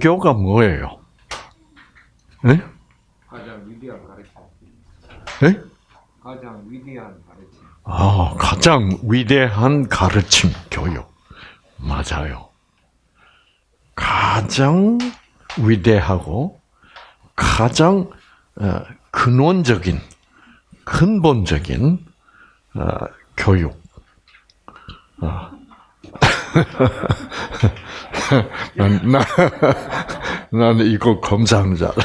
종교가 뭐예요? 네? 가장 위대한 가르침. 네? 가장 위대한 가르침. 아, 가장 위대한 가르침 교육. 맞아요. 가장 위대하고 가장 어, 근원적인 근본적인 어, 교육. 어. 난, 나, 나는 이거 검사하는 줄 알았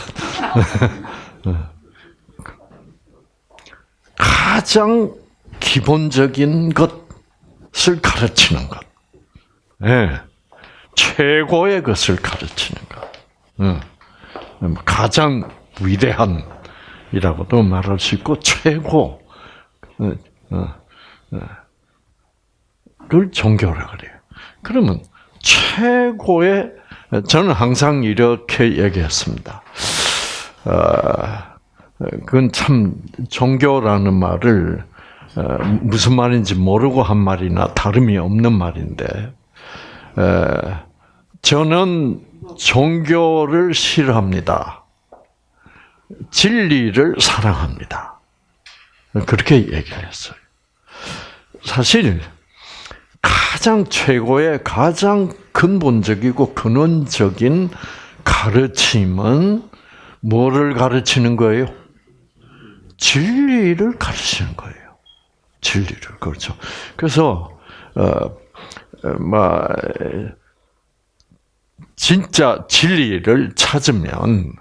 가장 기본적인 것을 가르치는 것. 예. 최고의 것을 가르치는 것. 응. 가장 위대한이라고도 말할 수 있고, 최고. 어, 어, 어. 를 종교라 그래요. 그러면 최고의 저는 항상 이렇게 얘기했습니다. 어, 그건 참 종교라는 말을 어, 무슨 말인지 모르고 한 말이나 다름이 없는 말인데 저는 종교를 싫어합니다. 진리를 사랑합니다. 그렇게 얘기를 했어요. 사실 가장 최고의 가장 근본적이고 근원적인 가르침은 뭐를 가르치는 거예요? 진리를 가르치는 거예요. 진리를 그렇죠. 그래서 어뭐 진짜 진리를 찾으면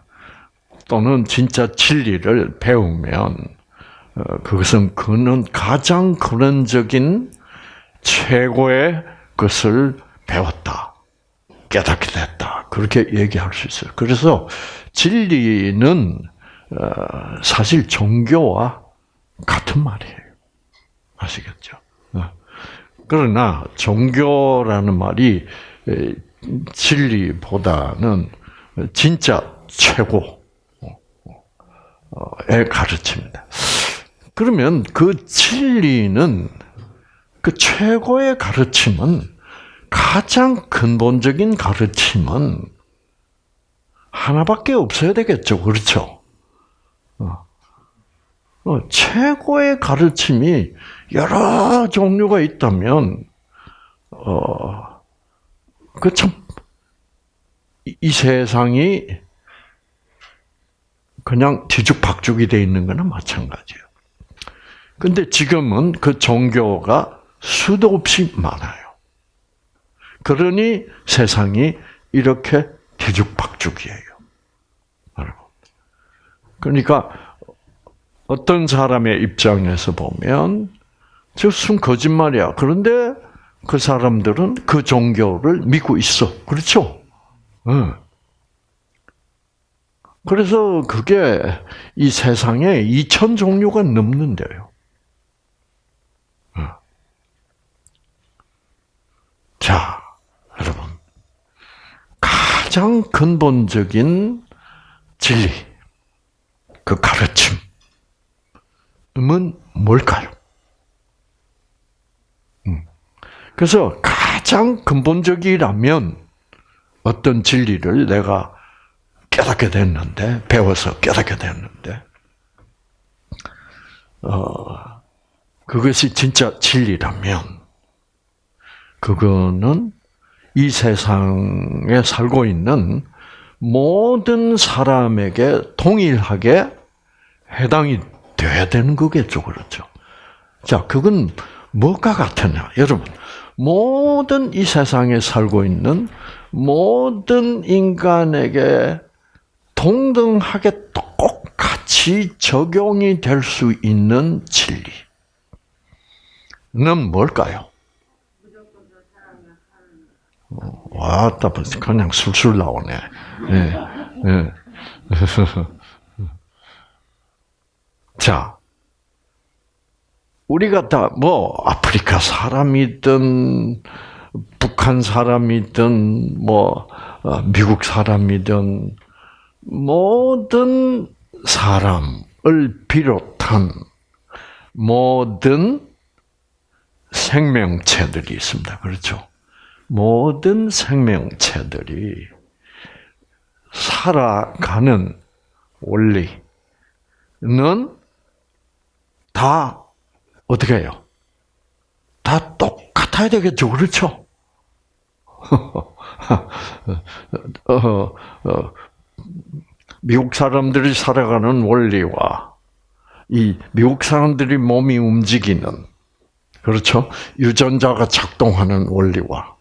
또는 진짜 진리를 배우면 어, 그것은 그는 가장 근원적인 최고의 것을 배웠다. 깨닫게 됐다. 그렇게 얘기할 수 있어요. 그래서 진리는 어, 사실 종교와 같은 말이에요. 아시겠죠? 어. 그러나 종교라는 말이 진리보다는 진짜 최고의 가르침입니다. 그러면 그 진리는 그 최고의 가르침은 가장 근본적인 가르침은 하나밖에 없어야 되겠죠. 그렇죠? 어. 어, 최고의 가르침이 여러 종류가 있다면, 어, 그 참, 이 세상이 그냥 뒤죽박죽이 돼 있는 거나 마찬가지예요. 근데 지금은 그 종교가 수도 없이 많아요. 그러니 세상이 이렇게 뒤죽박죽이에요. 그러니까 어떤 사람의 입장에서 보면 저순 거짓말이야. 그런데 그 사람들은 그 종교를 믿고 있어. 그렇죠? 응. 그래서 그게 이 세상에 2천 종류가 넘는데요. 자, 여러분. 가장 근본적인 진리, 그 가르침은 뭘까요? 음. 그래서 가장 근본적이라면 어떤 진리를 내가 깨닫게 됐는데, 배워서 깨닫게 됐는데, 어, 그것이 진짜 진리라면, 그거는 이 세상에 살고 있는 모든 사람에게 동일하게 해당이 돼야 되는 거겠죠, 그렇죠? 자, 그건 뭐가 같으냐, 여러분? 모든 이 세상에 살고 있는 모든 인간에게 동등하게 똑같이 적용이 될 수 있는 진리는 뭘까요? 왔다 그냥 술술 나오네. 예, 예. 자, 우리가 다 뭐 아프리카 사람이든 북한 사람이든 뭐 어, 미국 사람이든 모든 사람을 비롯한 모든 생명체들이 있습니다. 그렇죠? 모든 생명체들이 살아가는 원리는 다 어떻게 해요? 다 똑같아야 되겠죠, 그렇죠? 어, 어, 미국 사람들이 살아가는 원리와 이 미국 사람들이 몸이 움직이는 그렇죠 유전자가 작동하는 원리와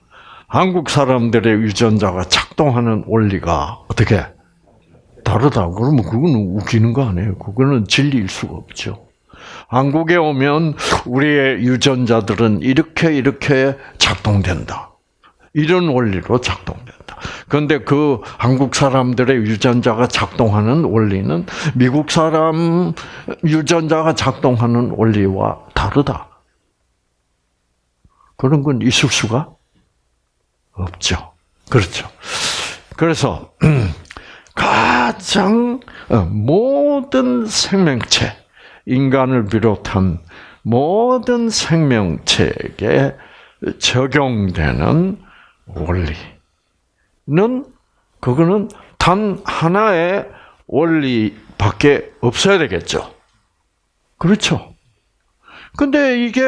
한국 사람들의 유전자가 작동하는 원리가 어떻게 다르다 그러면 그거는 웃기는 거 아니에요? 그거는 진리일 수가 없죠. 한국에 오면 우리의 유전자들은 이렇게 이렇게 작동된다. 이런 원리로 작동된다. 그런데 그 한국 사람들의 유전자가 작동하는 원리는 미국 사람 유전자가 작동하는 원리와 다르다. 그런 건 있을 수가 없죠. 그렇죠. 그래서 가장 어, 모든 생명체, 인간을 비롯한 모든 생명체에게 적용되는 원리는 그거는 단 하나의 원리밖에 없어야 되겠죠. 그렇죠. 근데 이게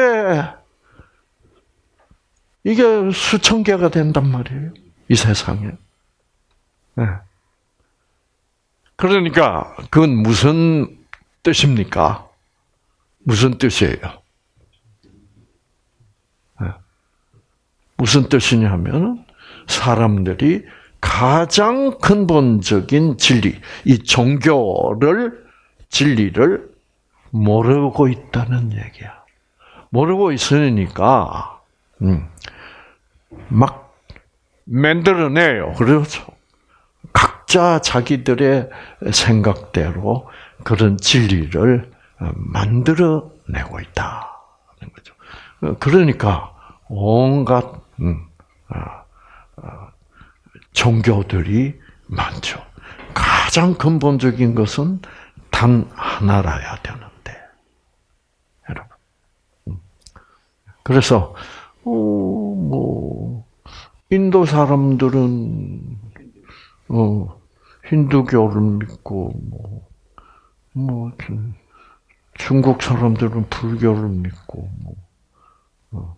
이게 수천 개가 된단 말이에요. 이 세상에. 네. 그러니까 그건 무슨 뜻입니까? 무슨 뜻이에요? 네. 무슨 뜻이냐면 사람들이 가장 근본적인 진리, 이 종교를 진리를 모르고 있다는 얘기야. 모르고 있으니까 음, 막 만들어내요. 그렇죠? 각자 자기들의 생각대로 그런 진리를 만들어내고 있다는 거죠. 그러니까 온갖 음, 아, 아, 종교들이 많죠. 가장 근본적인 것은 단 하나라야 되는데, 여러분. 음. 그래서 어, 뭐 인도 사람들은 어 힌두교를 믿고 뭐, 뭐 중국 사람들은 불교를 믿고 뭐, 어,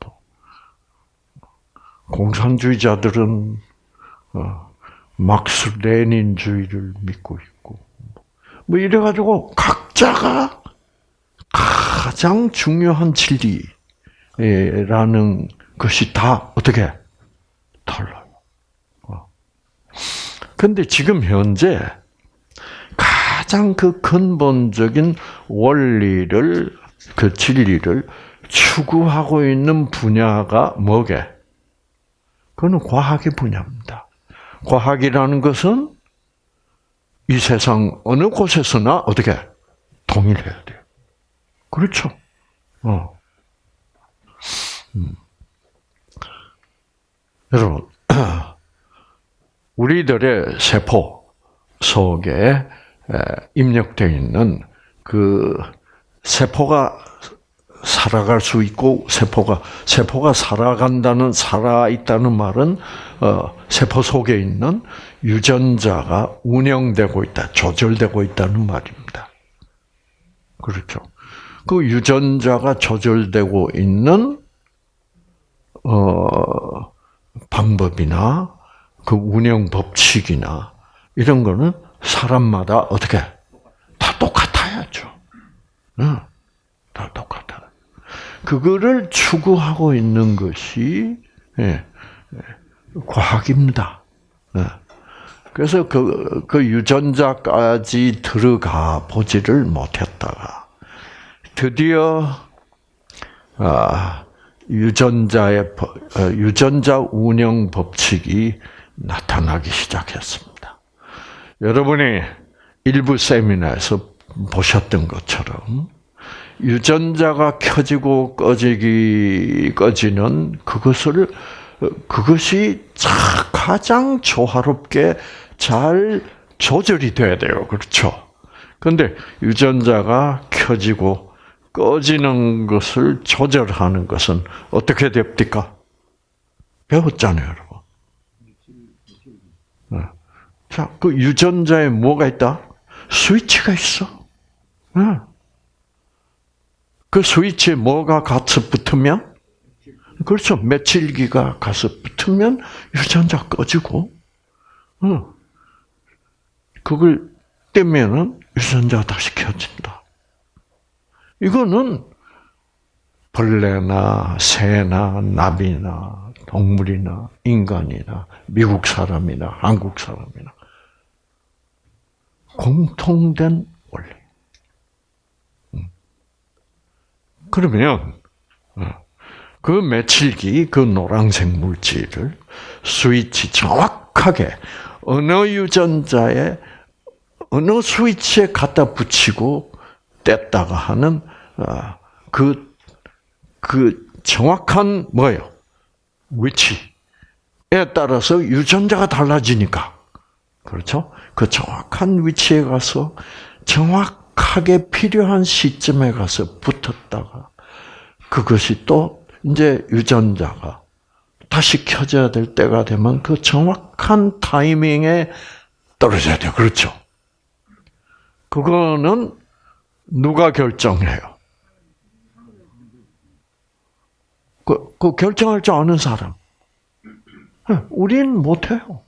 뭐. 공산주의자들은 어, 막스 레닌주의를 믿고 있고 뭐 이래 가지고 각자가 가장 중요한 진리 라는 것이 다 어떻게 달라요. 근데 지금 현재 가장 그 근본적인 원리를 그 진리를 추구하고 있는 분야가 뭐게? 그거는 과학의 분야입니다. 과학이라는 것은 이 세상 어느 곳에서나 어떻게 통일해야 돼요. 그렇죠. 어. 음. 여러분, 우리들의 세포 속에 입력되어 있는 그 세포가 살아갈 수 있고 세포가 세포가 살아간다는 살아 있다는 말은 어, 세포 속에 있는 유전자가 운영되고 있다, 조절되고 있다는 말입니다. 그렇죠. 그 유전자가 조절되고 있는 어, 방법이나 그 운영 법칙이나 이런 거는 사람마다 어떻게 다 똑같아야죠. 응, 다 똑같아. 그거를 추구하고 있는 것이 예, 예, 과학입니다. 예. 그래서 그, 그 유전자까지 들어가 보지를 못했다가 드디어 아, 유전자의 어, 유전자 운영 법칙이 나타나기 시작했습니다. 여러분이 일부 세미나에서 보셨던 것처럼 유전자가 켜지고 꺼지기 꺼지는 그것을 그것이 가장 조화롭게 잘 조절이 돼야 돼요. 그렇죠? 근데 유전자가 켜지고 꺼지는 것을 조절하는 것은 어떻게 됩니까? 배웠잖아요, 여러분. 네. 자, 그 유전자에 뭐가 있다? 스위치가 있어. 응. 그 스위치에 뭐가 가서 붙으면? 그렇죠. 며칠기가 가서 붙으면 유전자 꺼지고, 응. 그걸 떼면은 유전자가 다시 켜진다. 이거는 벌레나 새나 나비나 동물이나 인간이나 미국 사람이나 한국 사람이나 공통된 원리. 음. 그러면 어, 그 며칠기 그 노란색 물질을 스위치 정확하게 어느 유전자에 어느 스위치에 갖다 붙이고 뗐다가 하는 어, 그, 그 정확한 뭐예요? 위치에 따라서 유전자가 달라지니까. 그렇죠? 그 정확한 위치에 가서 정확하게 필요한 시점에 가서 붙었다가 그것이 또 이제 유전자가 다시 켜져야 될 때가 되면 그 정확한 타이밍에 떨어져야 돼요. 그렇죠? 그거는 누가 결정해요? 그, 그 결정할 줄 아는 사람. 우리는 못해요.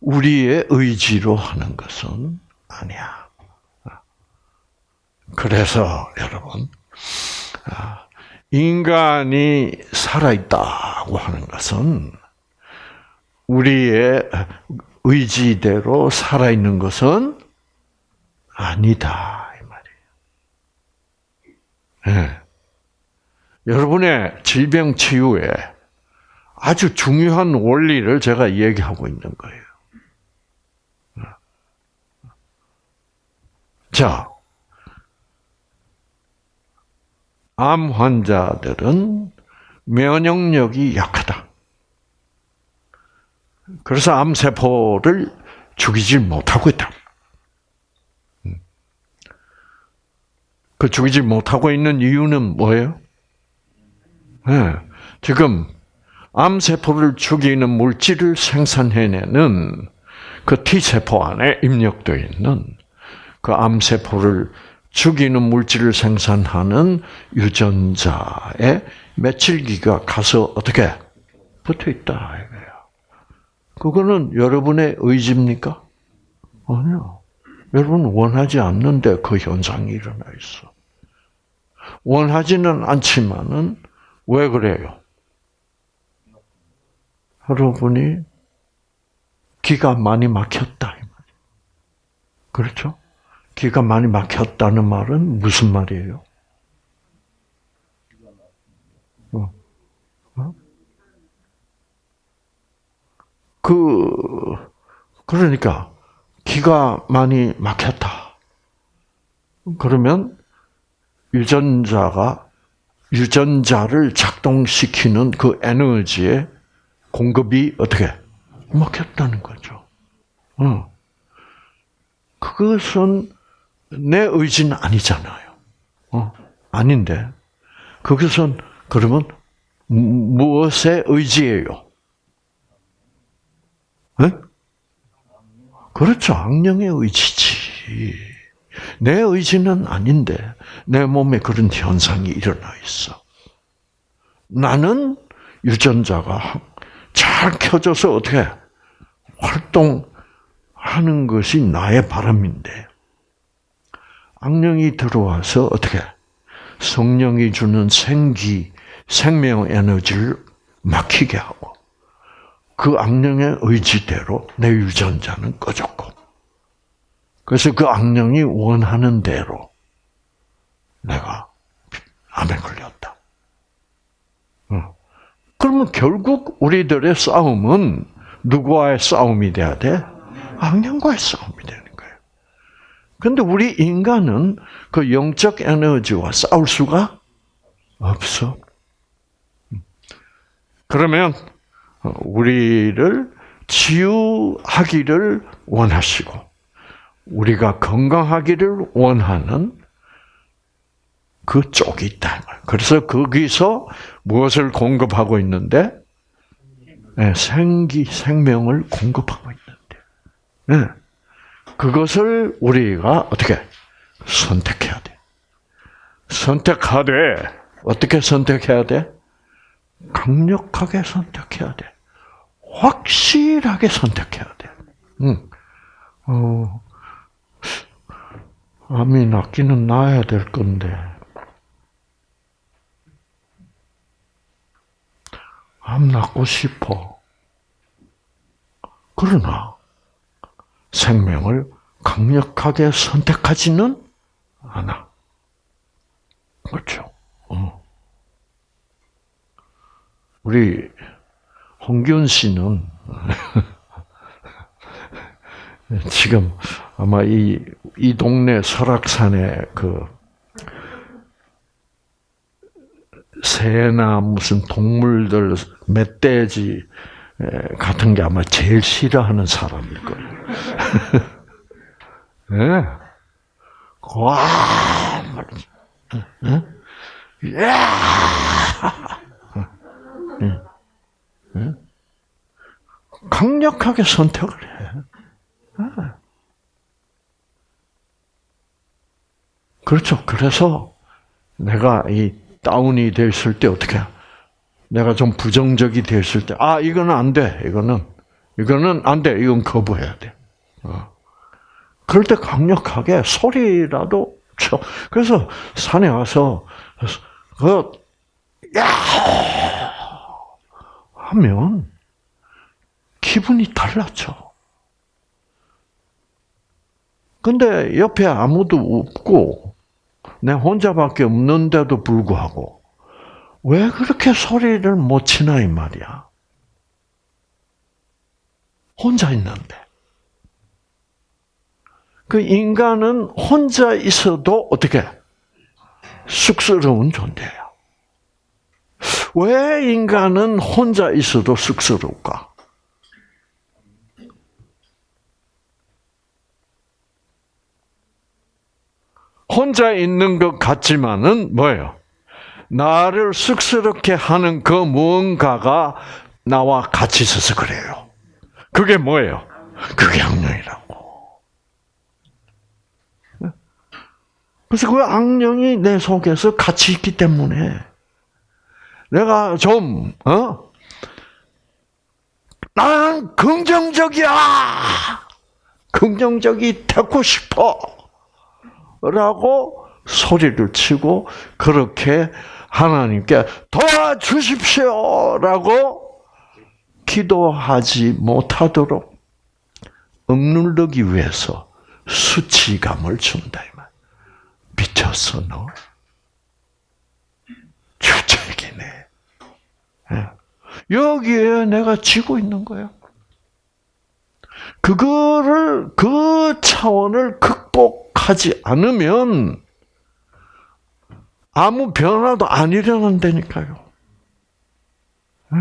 우리의 의지로 하는 것은 아니야. 그래서 여러분, 인간이 살아있다고 하는 것은 우리의 의지대로 살아있는 것은 아니다 네. 여러분의 질병 치유에 아주 중요한 원리를 제가 얘기하고 있는 거예요. 자, 암 환자들은 면역력이 약하다. 그래서 암세포를 죽이질 못하고 있다. 그 죽이지 못하고 있는 이유는 뭐예요? 네, 지금 암세포를 죽이는 물질을 생산해내는 그 T세포 안에 입력되어 있는 그 암세포를 죽이는 물질을 생산하는 유전자에 며칠기가 가서 어떻게 붙어 있다 이거예요. 그거는 여러분의 의지입니까? 아니요. 여러분 원하지 않는데 그 현상이 일어나 있어. 원하지는 않지만은 왜 그래요? 여러분이 기가 많이 막혔다. 그렇죠? 기가 많이 막혔다는 말은 무슨 말이에요? 어. 어? 그, 그러니까, 기가 많이 막혔다. 그러면, 유전자가, 유전자를 작동시키는 그 에너지의 공급이 어떻게? 막혔다는 거죠. 어. 그것은 내 의지는 아니잖아요. 어, 아닌데. 그것은 그러면 무엇의 의지예요? 네? 그렇죠. 악령의 의지지. 내 의지는 아닌데 내 몸에 그런 현상이 일어나 있어. 나는 유전자가 잘 켜져서 어떻게 활동하는 것이 나의 바람인데 악령이 들어와서 어떻게 성령이 주는 생기, 생명 에너지를 막히게 하고 그 악령의 의지대로 내 유전자는 꺼졌고 그래서 그 악령이 원하는 대로 내가 암에 걸렸다. 그러면 결국 우리들의 싸움은 누구와의 싸움이 돼야 돼? 악령과의 싸움이 되는 거예요. 근데 우리 인간은 그 영적 에너지와 싸울 수가 없어. 그러면 우리를 치유하기를 원하시고 우리가 건강하기를 원하는 그 쪽이 있다. 그래서 거기서 무엇을 공급하고 있는데? 네, 생기, 생명을 공급하고 있는데. 예. 그것을 우리가 어떻게 선택해야 돼. 선택하되 어떻게 선택해야 돼? 강력하게 선택해야 돼. 확실하게 선택해야 돼. 응. 어, 암이 낫기는 나야 될 건데. 암 낫고 싶어. 그러나 생명을 강력하게 선택하지는 않아. 그렇죠. 어. 우리 홍균 씨는 지금 아마 이, 이 동네 설악산에 그 새나 무슨 동물들 멧돼지 에, 같은 게 아마 제일 싫어하는 사람일 거예요. 예. 와, 말이지. 예? 야! 예. 예? 강력하게 선택을 해. 예. 그렇죠. 그래서 내가 이 다운이 됐을 때 어떻게? 해? 내가 좀 부정적이 됐을 때, 아 이거는 안 돼. 이거는 이거는 안 돼. 이건 거부해야 돼. 어. 그럴 때 강력하게 소리라도 쳐. 그래서 산에 와서 그 야! 하면 기분이 달라져. 근데 옆에 아무도 없고 내 혼자밖에 없는데도 불구하고 왜 그렇게 소리를 못 치나 이 말이야. 혼자 있는데. 그 인간은 혼자 있어도 어떻게 쑥스러운 존재야. 왜 인간은 혼자 있어도 쑥스러울까? 혼자 있는 것 같지만은 뭐예요? 나를 쑥스럽게 하는 그 무언가가 나와 같이 있어서 그래요. 그게 뭐예요? 그게 악령이라고. 그래서 그 악령이 내 속에서 같이 있기 때문에 내가 좀, 어? 난 긍정적이야! 긍정적이 되고 싶어! 라고 소리를 치고 그렇게 하나님께 도와주십시오! 라고 기도하지 못하도록 억누르기 위해서 수치감을 준다. 미쳤어, 너? 주책이네. 예. 여기에 내가 지고 있는 거예요. 그거를, 그 차원을 극복하지 않으면 아무 변화도 안 일어난다니까요. 네.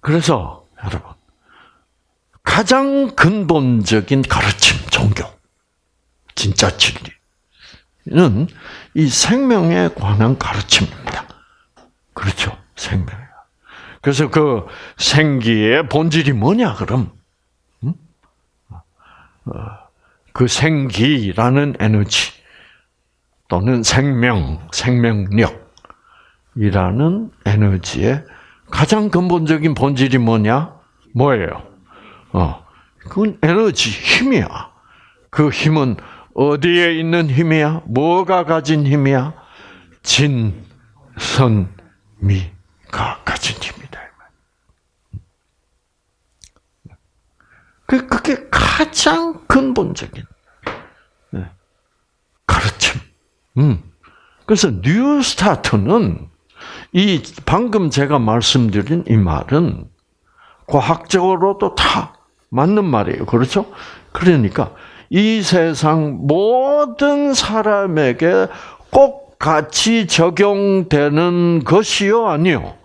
그래서 여러분 가장 근본적인 가르침, 종교, 진짜 진리는 이 생명에 관한 가르침입니다. 그렇죠, 생명. 그래서 그 생기의 본질이 뭐냐 그럼? 그 생기라는 에너지 또는 생명, 생명력이라는 에너지의 가장 근본적인 본질이 뭐냐? 뭐예요? 어, 그건 에너지, 힘이야. 그 힘은 어디에 있는 힘이야? 뭐가 가진 힘이야? 진, 선, 미가 가진 힘이다. 그, 그게 가장 근본적인 가르침. 음. 그래서 New Start는 이 방금 제가 말씀드린 이 말은 과학적으로도 다 맞는 말이에요. 그렇죠? 그러니까 이 세상 모든 사람에게 꼭 같이 적용되는 것이요, 아니요?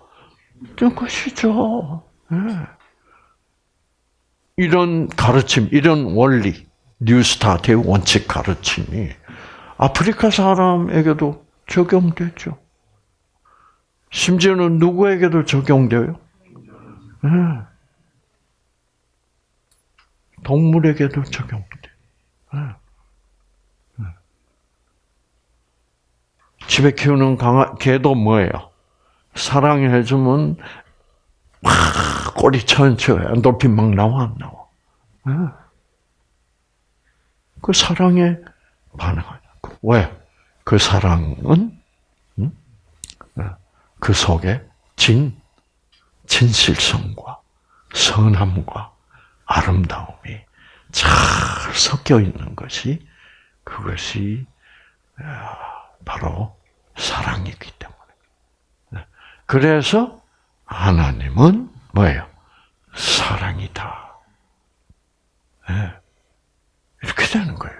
그것이죠. 네. 이런 가르침, 이런 원리, 뉴스타트의 원칙 가르침이 아프리카 사람에게도 적용되죠. 심지어는 누구에게도 적용돼요? 예. 동물에게도. 예. 예. 집에 키우는 강아, 개도 뭐예요? 사랑해주면 막 꼬리 천쳐 엔돌핀 막 나와 안 나와? 예. 그 사랑에 반응하냐? 왜? 그 사랑은 음? 그 속에 진 진실성과 선함과 아름다움이 잘 섞여 있는 것이 그것이 아, 바로 사랑이기 때문에. 그래서 하나님은 뭐예요? 사랑이다. 네. 이렇게 되는 거예요.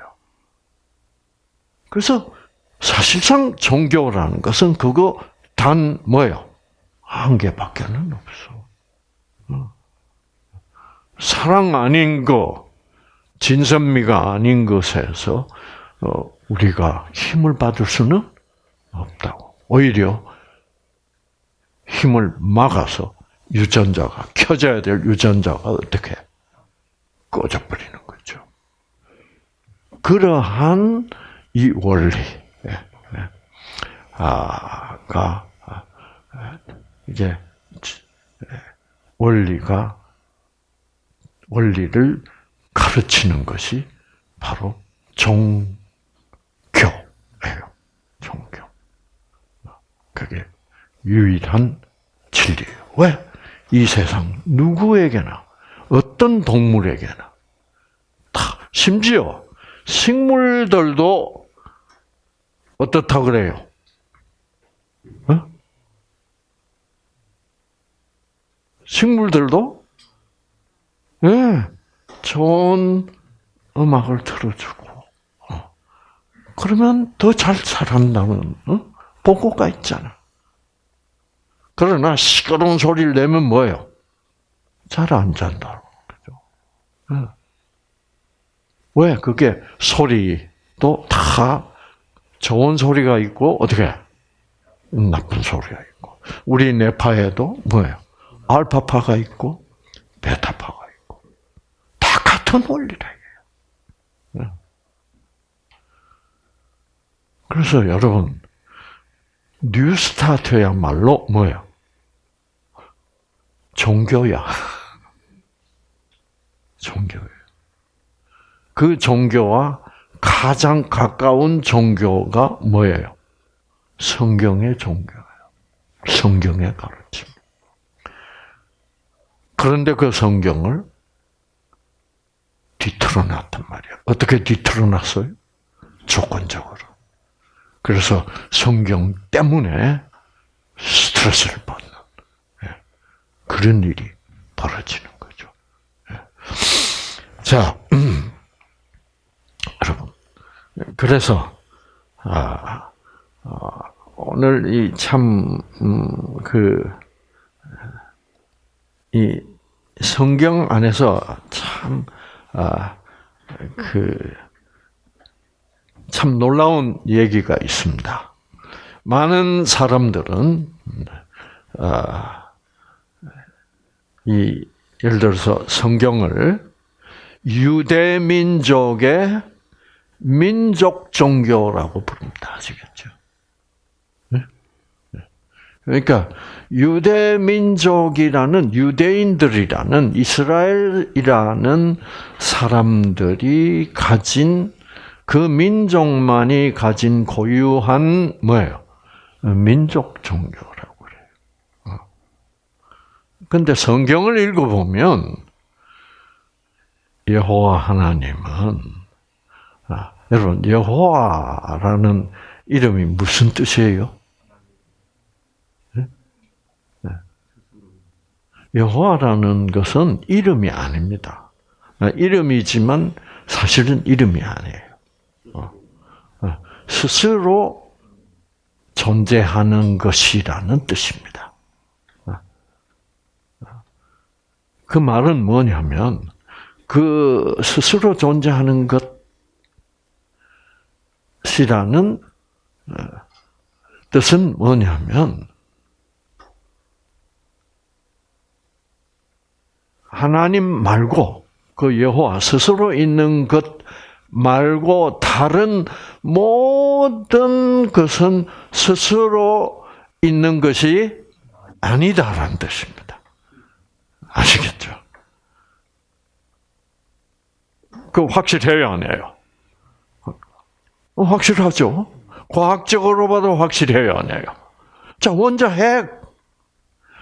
그래서 사실상 종교라는 것은 그거 단 뭐예요? 한 개밖에는 없어. 어. 사랑 아닌 거, 진선미가 아닌 것에서 어, 우리가 힘을 받을 수는 없다고. 오히려 힘을 막아서 유전자가 켜져야 될 유전자가 어떻게 꺼져버리는 거죠. 그러한 이 원리, 예, 예. 이제 원리가 원리를 가르치는 것이 바로 종교예요. 종교. 그게 유일한 진리예요. 왜? 이 세상 누구에게나 어떤 동물에게나 다 심지어 식물들도 어떻다 그래요? 어? 식물들도 예, 네, 좋은 음악을 틀어주고 어. 그러면 더잘 자란다는 어? 보고가 있잖아. 그러나 시끄러운 소리를 내면 뭐예요? 잘 안 잔다고 그죠? 네. 왜 그게 소리도 다 좋은 소리가 있고 어떻게 나쁜 소리가 있고 우리 뇌파에도 뭐예요? 알파파가 있고 베타파가 같은 원리다 이게요. 그래서 여러분 New Start야말로 뭐예요? 종교야. 종교예요. 그 종교와 가장 가까운 종교가 뭐예요? 성경의 종교예요. 성경의 가르침. 그런데 그 성경을 뒤틀어 놨단 말이야. 어떻게 뒤틀어 놨어요? 조건적으로. 그래서 성경 때문에 스트레스를 받는 그런 일이 벌어지는 거죠. 자, 음. 여러분, 그래서 아, 아, 오늘 이참그이 성경 안에서 참 아, 그 참 놀라운 얘기가 있습니다. 많은 사람들은 아, 이 예를 들어서 성경을 유대 민족의 민족 종교라고 부릅니다. 아시겠죠? 네? 그러니까 유대 민족이라는 유대인들이라는 이스라엘이라는 사람들이 가진 그 민족만이 가진 고유한 뭐예요? 민족 종교라고 그래요. 근데 성경을 읽어보면 여호와 하나님은 아, 여러분 여호와라는 이름이 무슨 뜻이에요? 네? 네. 여호와라는 것은 이름이 아닙니다. 아, 이름이지만 사실은 이름이 아니에요. 어, 어, 스스로 존재하는 것이라는 뜻입니다. 어, 그 말은 뭐냐면 그 스스로 존재하는 것이라는 뜻은 뭐냐면 하나님 말고 그 여호와 스스로 있는 것 말고 다른 모든 것은 스스로 있는 것이 아니다라는 뜻입니다. 아시겠죠? 그 확실해요, 안 해요? 어, 확실하죠? 과학적으로 봐도 확실해요, 안 해요? 자, 원자 핵.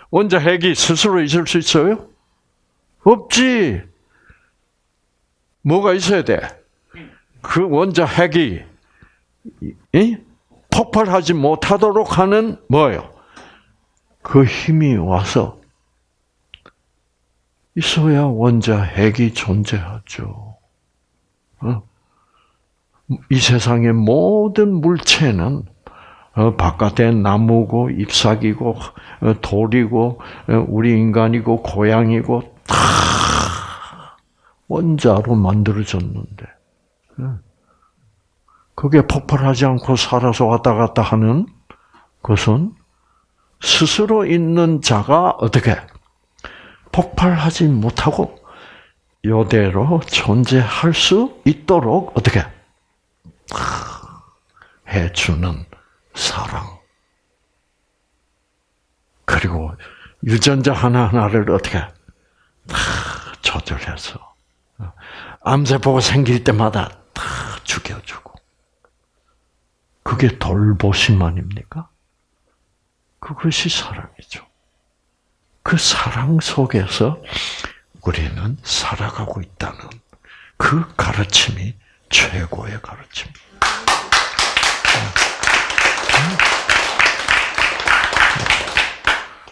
원자 핵이 스스로 있을 수 있어요? 없지. 뭐가 있어야 돼? 그 원자 핵이 이? 폭발하지 못하도록 하는 뭐예요? 그 힘이 와서 있어야 원자 핵이 존재하죠. 어? 이 세상의 모든 물체는 어, 바깥에 나무고 잎사귀고 어, 돌이고 어, 우리 인간이고 고양이고 다 원자로 만들어졌는데 그게 폭발하지 않고 살아서 왔다 갔다 하는 것은 스스로 있는 자가 어떻게 폭발하지 못하고 이대로 존재할 수 있도록 어떻게 해주는 사랑. 그리고 유전자 하나하나를 어떻게 다 조절해서 암세포가 생길 때마다 다 죽여주고 그게 돌보심 아닙니까? 그것이 사랑이죠. 그 사랑 속에서 우리는 살아가고 있다는 그 가르침이 최고의 가르침입니다.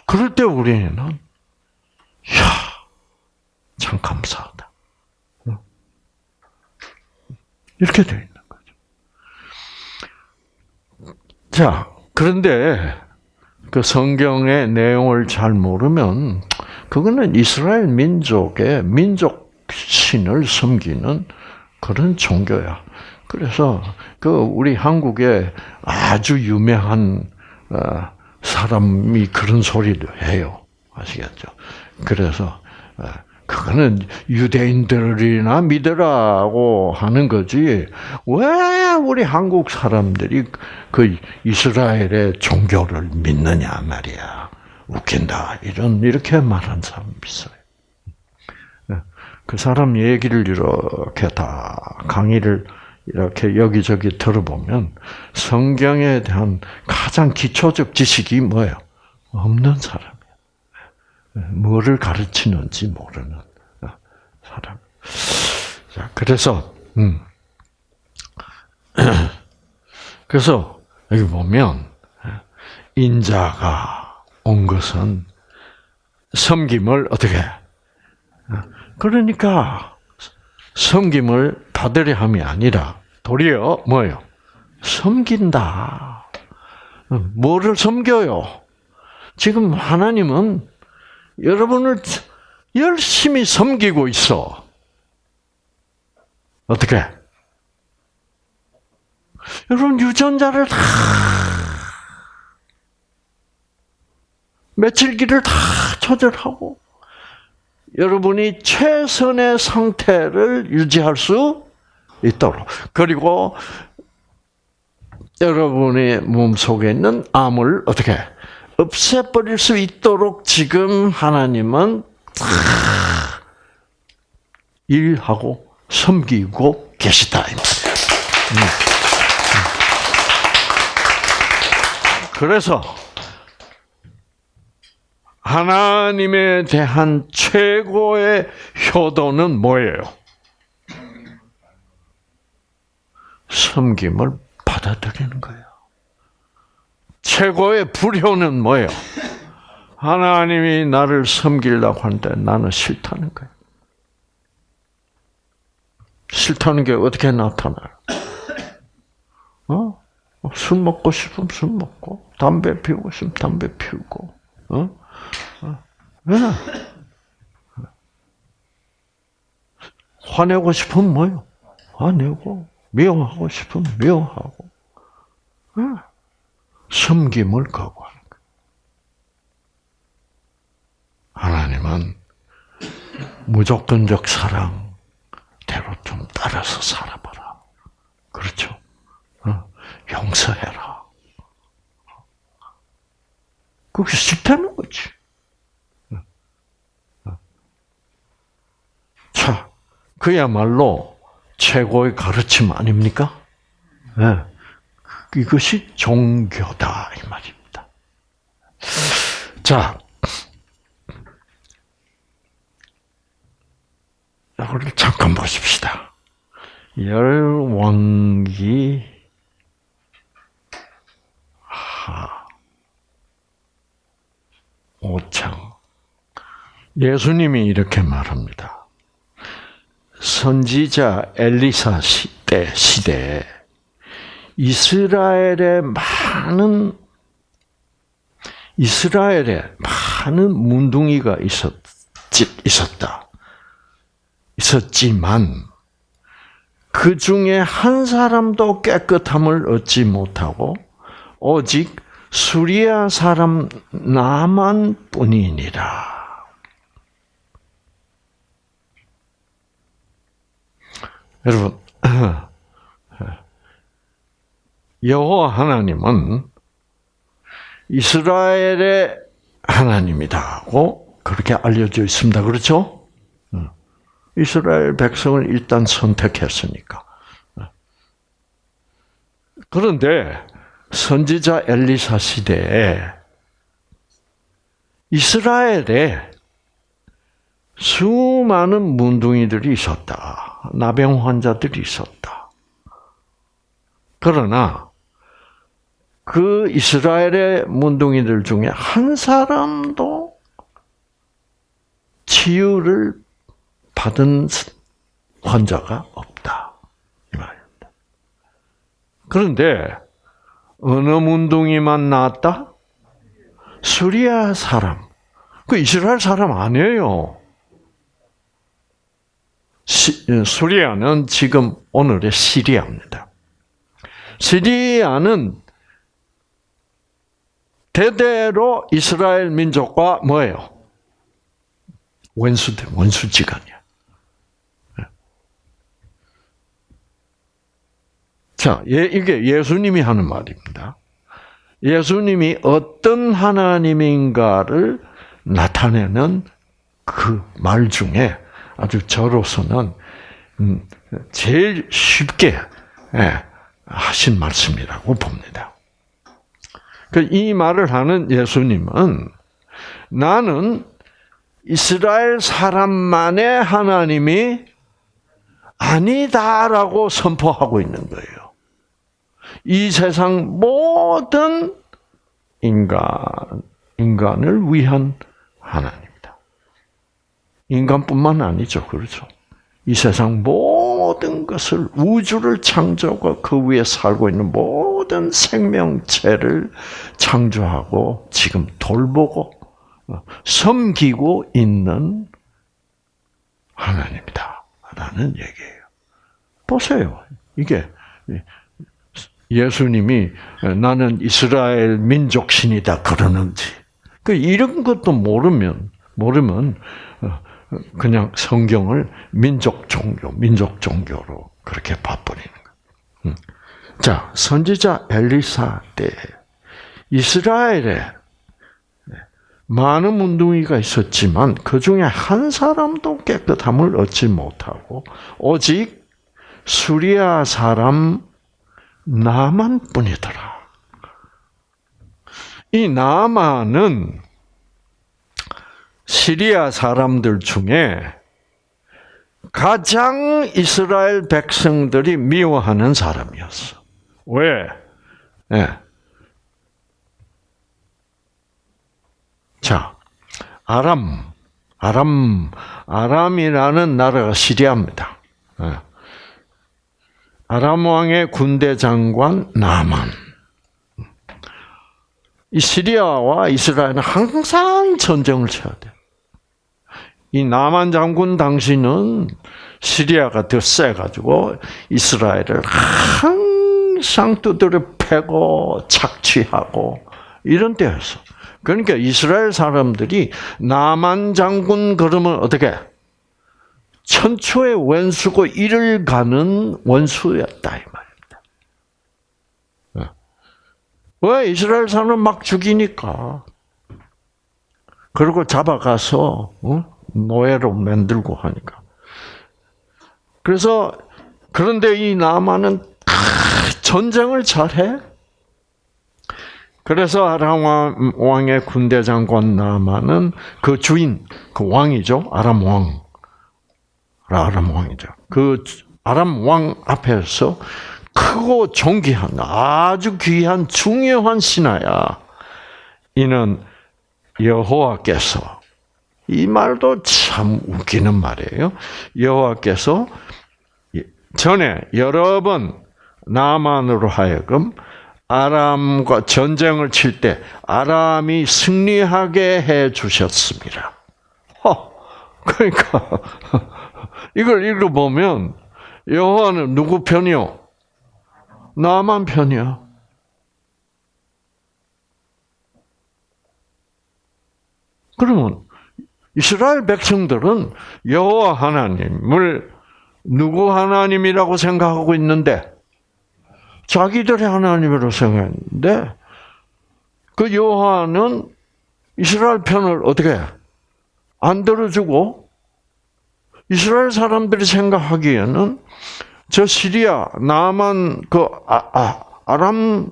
그럴 때 우리는 야, 참 감사하다. 이렇게 되어 있는 거죠. 자, 그런데 그 성경의 내용을 잘 모르면 그거는 이스라엘 민족의 민족 신을 섬기는 그런 종교야. 그래서 그 우리 한국에 아주 유명한 어, 사람이 그런 소리를 해요. 아시겠죠? 그래서 어, 그거는 유대인들이나 믿으라고 하는 거지. 왜 우리 한국 사람들이 그 이스라엘의 종교를 믿느냐 말이야. 웃긴다. 이런 이렇게 말한 사람 있어요. 그 사람 얘기를 이렇게 다 강의를 이렇게 여기저기 들어보면 성경에 대한 가장 기초적 지식이 뭐예요? 없는 사람이에요. 뭐를 가르치는지 모르는 사람. 자, 그래서, 음. 그래서, 여기 보면, 인자가 온 것은 섬김을 어떻게, 그러니까, 섬김을 받으려 함이 아니라, 도리어, 뭐예요? 섬긴다. 뭐를 섬겨요? 지금 하나님은 여러분을 열심히 섬기고 있어. 어떻게? 여러분 유전자를 다 며칠기를 다 조절하고 여러분이 최선의 상태를 유지할 수 있도록 그리고 여러분의 몸 속에 있는 암을 어떻게 없애버릴 수 있도록 지금 하나님은 일하고 섬기고 계시다. 음. 그래서 하나님에 대한 최고의 효도는 뭐예요? 섬김을 받아들이는 거예요. 최고의 불효는 뭐예요? 하나님이 나를 섬기려고 하는데 나는 싫다는 거예요. 싫다는 게 어떻게 나타나요? 어? 술 먹고 싶으면 술 먹고, 담배 피우고 싶으면 담배 피우고, 어? 어? 왜? 화내고 싶으면 뭐요? 화내고, 미워하고 싶으면 미워하고, 어? 섬김을 거부하는 거예요. 하나님은 무조건적 사랑대로 좀 따라서 살아봐라. 그렇죠? 어? 용서해라. 그게 싫다는 거지. 자, 그야말로 최고의 가르침 아닙니까? 네. 이것이 종교다 이 말입니다. 자, 이거를 잠깐 보십시다. 열왕기 하 5장 예수님이 이렇게 말합니다. 선지자 엘리사 시대 시대에 이스라엘의 많은 이스라엘에 많은 문둥이가 있었 있었다. 있었지만 그 중에 한 사람도 깨끗함을 얻지 못하고 오직 수리아 사람 나만 뿐이니라. 여러분, 여호와 하나님은 이스라엘의 하나님이다고 그렇게 알려져 있습니다. 그렇죠? 이스라엘 백성을 일단 선택했으니까. 그런데 선지자 엘리사 시대에 이스라엘에 수많은 문둥이들이 있었다. 나병 환자들이 있었다. 그러나 그 이스라엘의 문둥이들 중에 한 사람도 치유를 받은 환자가 없다. 이 말입니다. 그런데 어느 문둥이만 나왔다? 수리아 사람. 그 이스라엘 사람 아니에요. 시, 수리아는 지금 오늘의 시리아입니다. 시리아는 대대로 이스라엘 민족과 뭐예요? 원수들, 원수지간이야. 자, 이게 예수님이 하는 말입니다. 예수님이 어떤 하나님인가를 나타내는 그 말 중에 아주 저로서는 음, 제일 쉽게 예, 하신 말씀이라고 봅니다. 그이 말을 하는 예수님은 나는 이스라엘 사람만의 하나님이 아니다라고 선포하고 있는 거예요. 이 세상 모든 인간, 인간을 위한 하나님이다. 인간뿐만 아니죠. 그렇죠. 이 세상 모든 것을, 우주를 창조하고 그 위에 살고 있는 모든 생명체를 창조하고 지금 돌보고 섬기고 있는 하나님이다. 라는 얘기예요. 보세요. 이게 예수님이 나는 이스라엘 민족 신이다 그러는지 그 이런 것도 모르면 모르면 그냥 성경을 민족 종교, 민족 종교로 그렇게 봐버리는 거예요. 자, 선지자 엘리사 때 이스라엘에 많은 문둥이가 있었지만 그 중에 한 사람도 깨끗함을 얻지 못하고 오직 수리아 사람 나만 뿐이더라. 이 나만은 시리아 사람들 중에 가장 이스라엘 백성들이 미워하는 사람이었어. 왜? 네. 자, 아람, 아람, 아람이라는 나라가 시리아입니다. 네. 아람 왕의 군대 장관 나만. 이 시리아와 이스라엘은 항상 전쟁을 쳐야 돼. 이 나만 장군 당시는 시리아가 더 세가지고 이스라엘을 항상 두드려 패고 착취하고 이런 때였어. 그러니까 이스라엘 사람들이 나만 장군 그러면 어떻게 천초의 원수고 이를 가는 원수였다 이 말입니다. 예. 왜 이스라엘 사람 막 죽이니까. 그리고 잡아가서 어? 노예로 만들고 하니까. 그래서 그런데 이 나만은 전쟁을 잘해. 그래서 아람 왕의 군대 장관 나만은 그 주인, 그 왕이죠. 아람 왕. 아람 왕이죠. 그 아람 왕 앞에서 크고 존귀한 아주 귀한 중요한 신하야. 이는 여호와께서 이 말도 참 웃기는 말이에요. 여호와께서 전에 여러 번 나만으로 하여금 아람과 전쟁을 칠 때 아람이 승리하게 해 주셨습니다. 허, 그러니까 이걸 읽어보면 여호와는 누구 편이요? 나만 편이야. 그러면 이스라엘 백성들은 여호와 하나님을 누구 하나님이라고 생각하고 있는데 자기들의 하나님으로 생각했는데 그 여호와는 이스라엘 편을 어떻게 안 들어주고 이스라엘 사람들이 생각하기에는 저 시리아 남한 그 아, 아, 아람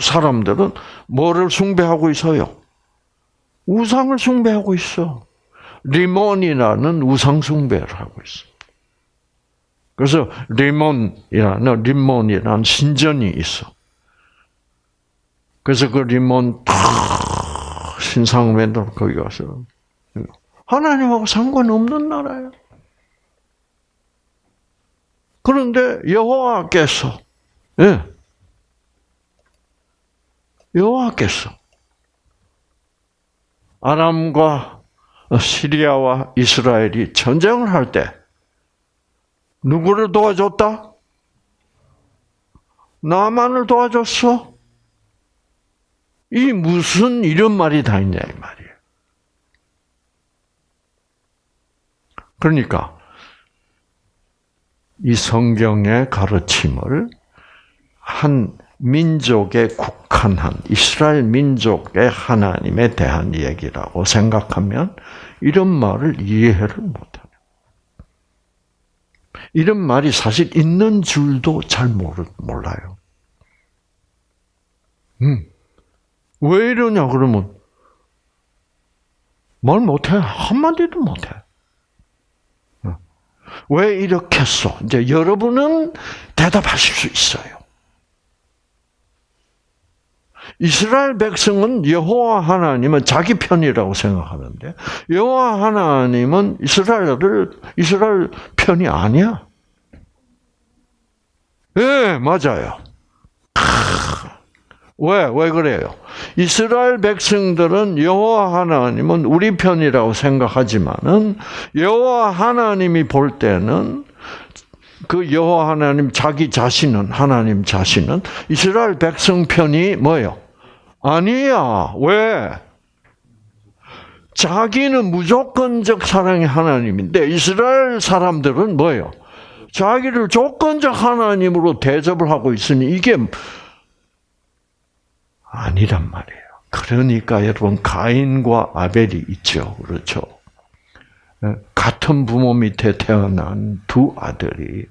사람들은 뭐를 숭배하고 있어요? 우상을 숭배하고 있어. 리몬이라는 우상 숭배를 하고 있어. 그래서 리몬이라는 리몬이라는 신전이 있어. 그래서 그 리몬 탁 신상 맨들 거기 가서 하나님하고 상관없는 나라예요. 그런데 여호와께서 예. 여호와께서 아람과 시리아와 이스라엘이 전쟁을 할 때 누구를 도와줬다? 나만을 도와줬어? 이 무슨 이런 말이 다 있냐 이 말이에요. 그러니까 이 성경의 가르침을 한 민족에 국한한 이스라엘 민족의 하나님에 대한 얘기라고 생각하면 이런 말을 이해를 못해요. 이런 말이 사실 있는 줄도 잘 몰라요. 음. 왜 이러냐 그러면 말 못해 한마디도 못해. 어. 왜 이렇게 했어? 이제 여러분은 대답하실 수 있어요. 이스라엘 백성은 여호와 하나님은 자기 편이라고 생각하는데 여호와 하나님은 이스라엘을 이스라엘 편이 아니야. 예, 네, 맞아요. 왜, 왜 그래요? 이스라엘 백성들은 여호와 하나님은 우리 편이라고 생각하지만은 여호와 하나님이 볼 때는 그 여호와 하나님 자기 자신은 하나님 자신은 이스라엘 백성 편이 뭐요? 아니야. 왜? 자기는 무조건적 사랑의 하나님인데 이스라엘 사람들은 뭐예요? 자기를 조건적 하나님으로 대접을 하고 있으니 이게 아니란 말이에요. 그러니까 여러분 가인과 아벨이 있죠. 그렇죠? 같은 부모 밑에 태어난 두 아들이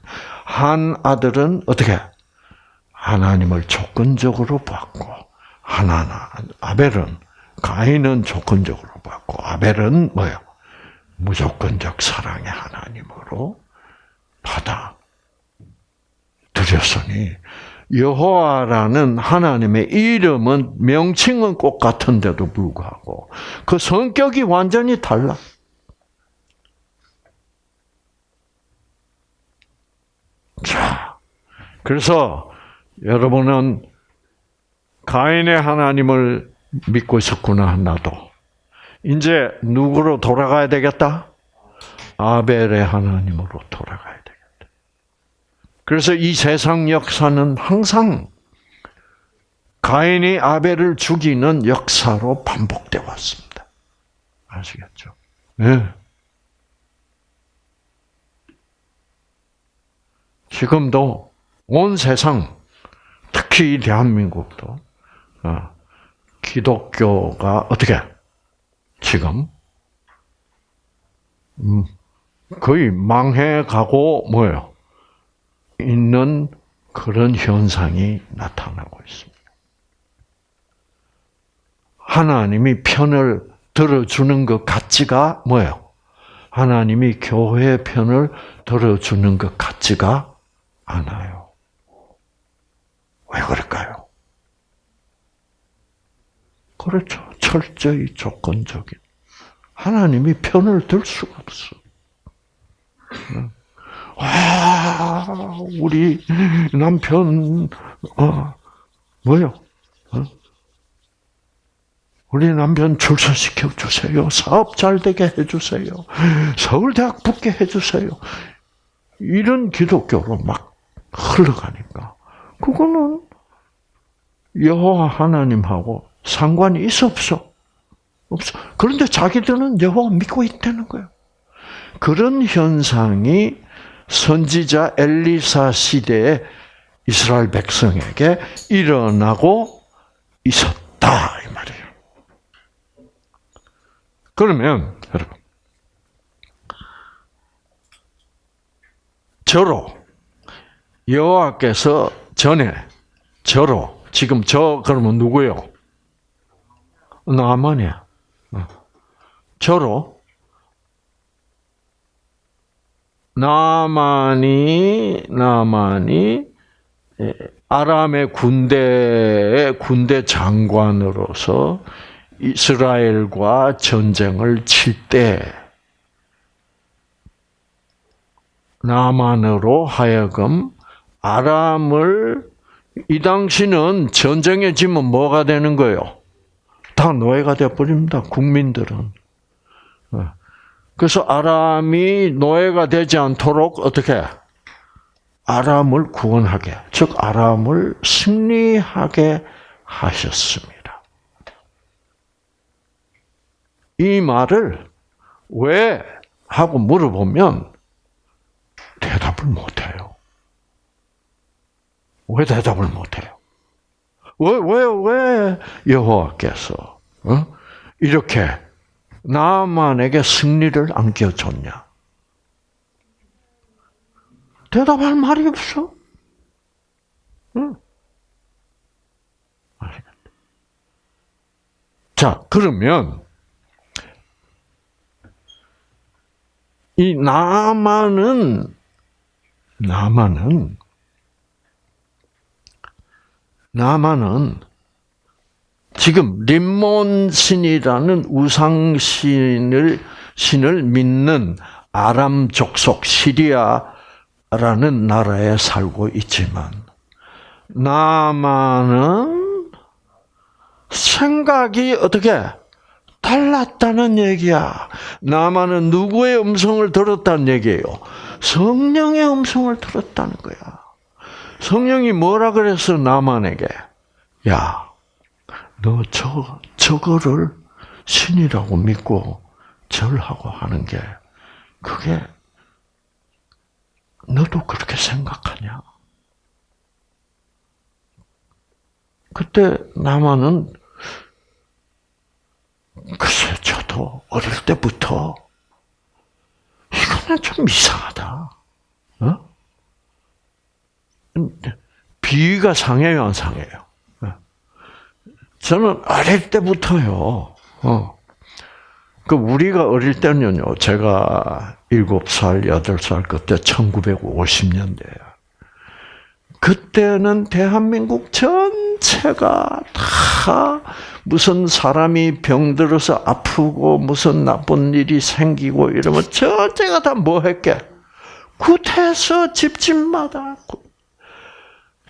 한 아들은 어떻게 하나님을 조건적으로 받고 하나나 아벨은 가인은 조건적으로 받고 아벨은 뭐요? 무조건적 사랑의 하나님으로 받아 들였으니 여호와라는 하나님의 이름은 명칭은 꼭 같은데도 불구하고 그 성격이 완전히 달라. 자, 그래서 여러분은 가인의 하나님을 믿고 있었구나, 나도. 이제 누구로 돌아가야 되겠다? 아벨의 하나님으로 돌아가야 되겠다. 그래서 이 세상 역사는 항상 가인이 아벨을 죽이는 역사로 반복돼 왔습니다. 아시겠죠? 네. 지금도 온 세상, 특히 이 대한민국도 어, 기독교가 어떻게 지금 음, 거의 망해가고 뭐예요? 있는 그런 현상이 나타나고 있습니다. 하나님이 편을 들어주는 것 같지가 뭐예요? 하나님이 교회 편을 들어주는 것 같지가 않아요. 왜 그럴까요? 그렇죠. 철저히 조건적인. 하나님이 편을 들 수가 없어. 와, 우리 남편, 어, 뭐요? 어? 우리 남편 출소시켜 주세요. 사업 잘 되게 해주세요. 서울대학 붙게 해주세요. 이런 기독교로 막 흘러가니까 그거는 여호와 하나님하고 상관이 있어 없어? 없어. 그런데 자기들은 여호와 믿고 있다는 거예요. 그런 현상이 선지자 엘리사 시대의 이스라엘 백성에게 일어나고 있었다 이 말이에요. 그러면 여러분 저로 여호와께서 전에 저로 지금 저 그러면 누구요? 나만이야. 어. 저로 나만이 나만이 예, 아람의 군대의 군대 장관으로서 이스라엘과 전쟁을 칠 때 나만으로 하여금 아람을 이 당시는 전쟁에 지면 뭐가 되는 거예요? 다 노예가 되어 버립니다. 국민들은. 어. 그래서 아람이 노예가 되지 않도록 어떻게 아람을 구원하게, 즉 아람을 승리하게 하셨습니다. 이 말을 왜 하고 물어보면 대답을 못해요. 왜 대답을 못해요? 왜, 왜, 왜 여호와께서 어? 이렇게 나만에게 승리를 안겨줬냐? 대답할 말이 없어. 응. 자, 그러면 이 나만은 나만은 나만은 지금 림몬 신이라는 우상 신을 신을 믿는 아람 족속 시리아라는 나라에 살고 있지만 나만은 생각이 어떻게 달랐다는 얘기야. 나만은 누구의 음성을 들었다는 얘기예요? 성령의 음성을 들었다는 거야. 성령이 뭐라 그랬어 나만에게? 야, 너 저, 저거를 신이라고 믿고 절하고 하는 게, 그게, 너도 그렇게 생각하냐? 그때 나만은, 글쎄, 저도 어릴 때부터, 이거는 좀 이상하다. 어? 비위가 상해요, 안 상해요? 저는 어릴 때부터요. 어. 그 우리가 어릴 때는요. 제가 7살, 8살 그때 1950년대야. 그때는 대한민국 전체가 다 무슨 사람이 병들어서 아프고 무슨 나쁜 일이 생기고 이러면 전체가 다 뭐 했게? 구태서 집집마다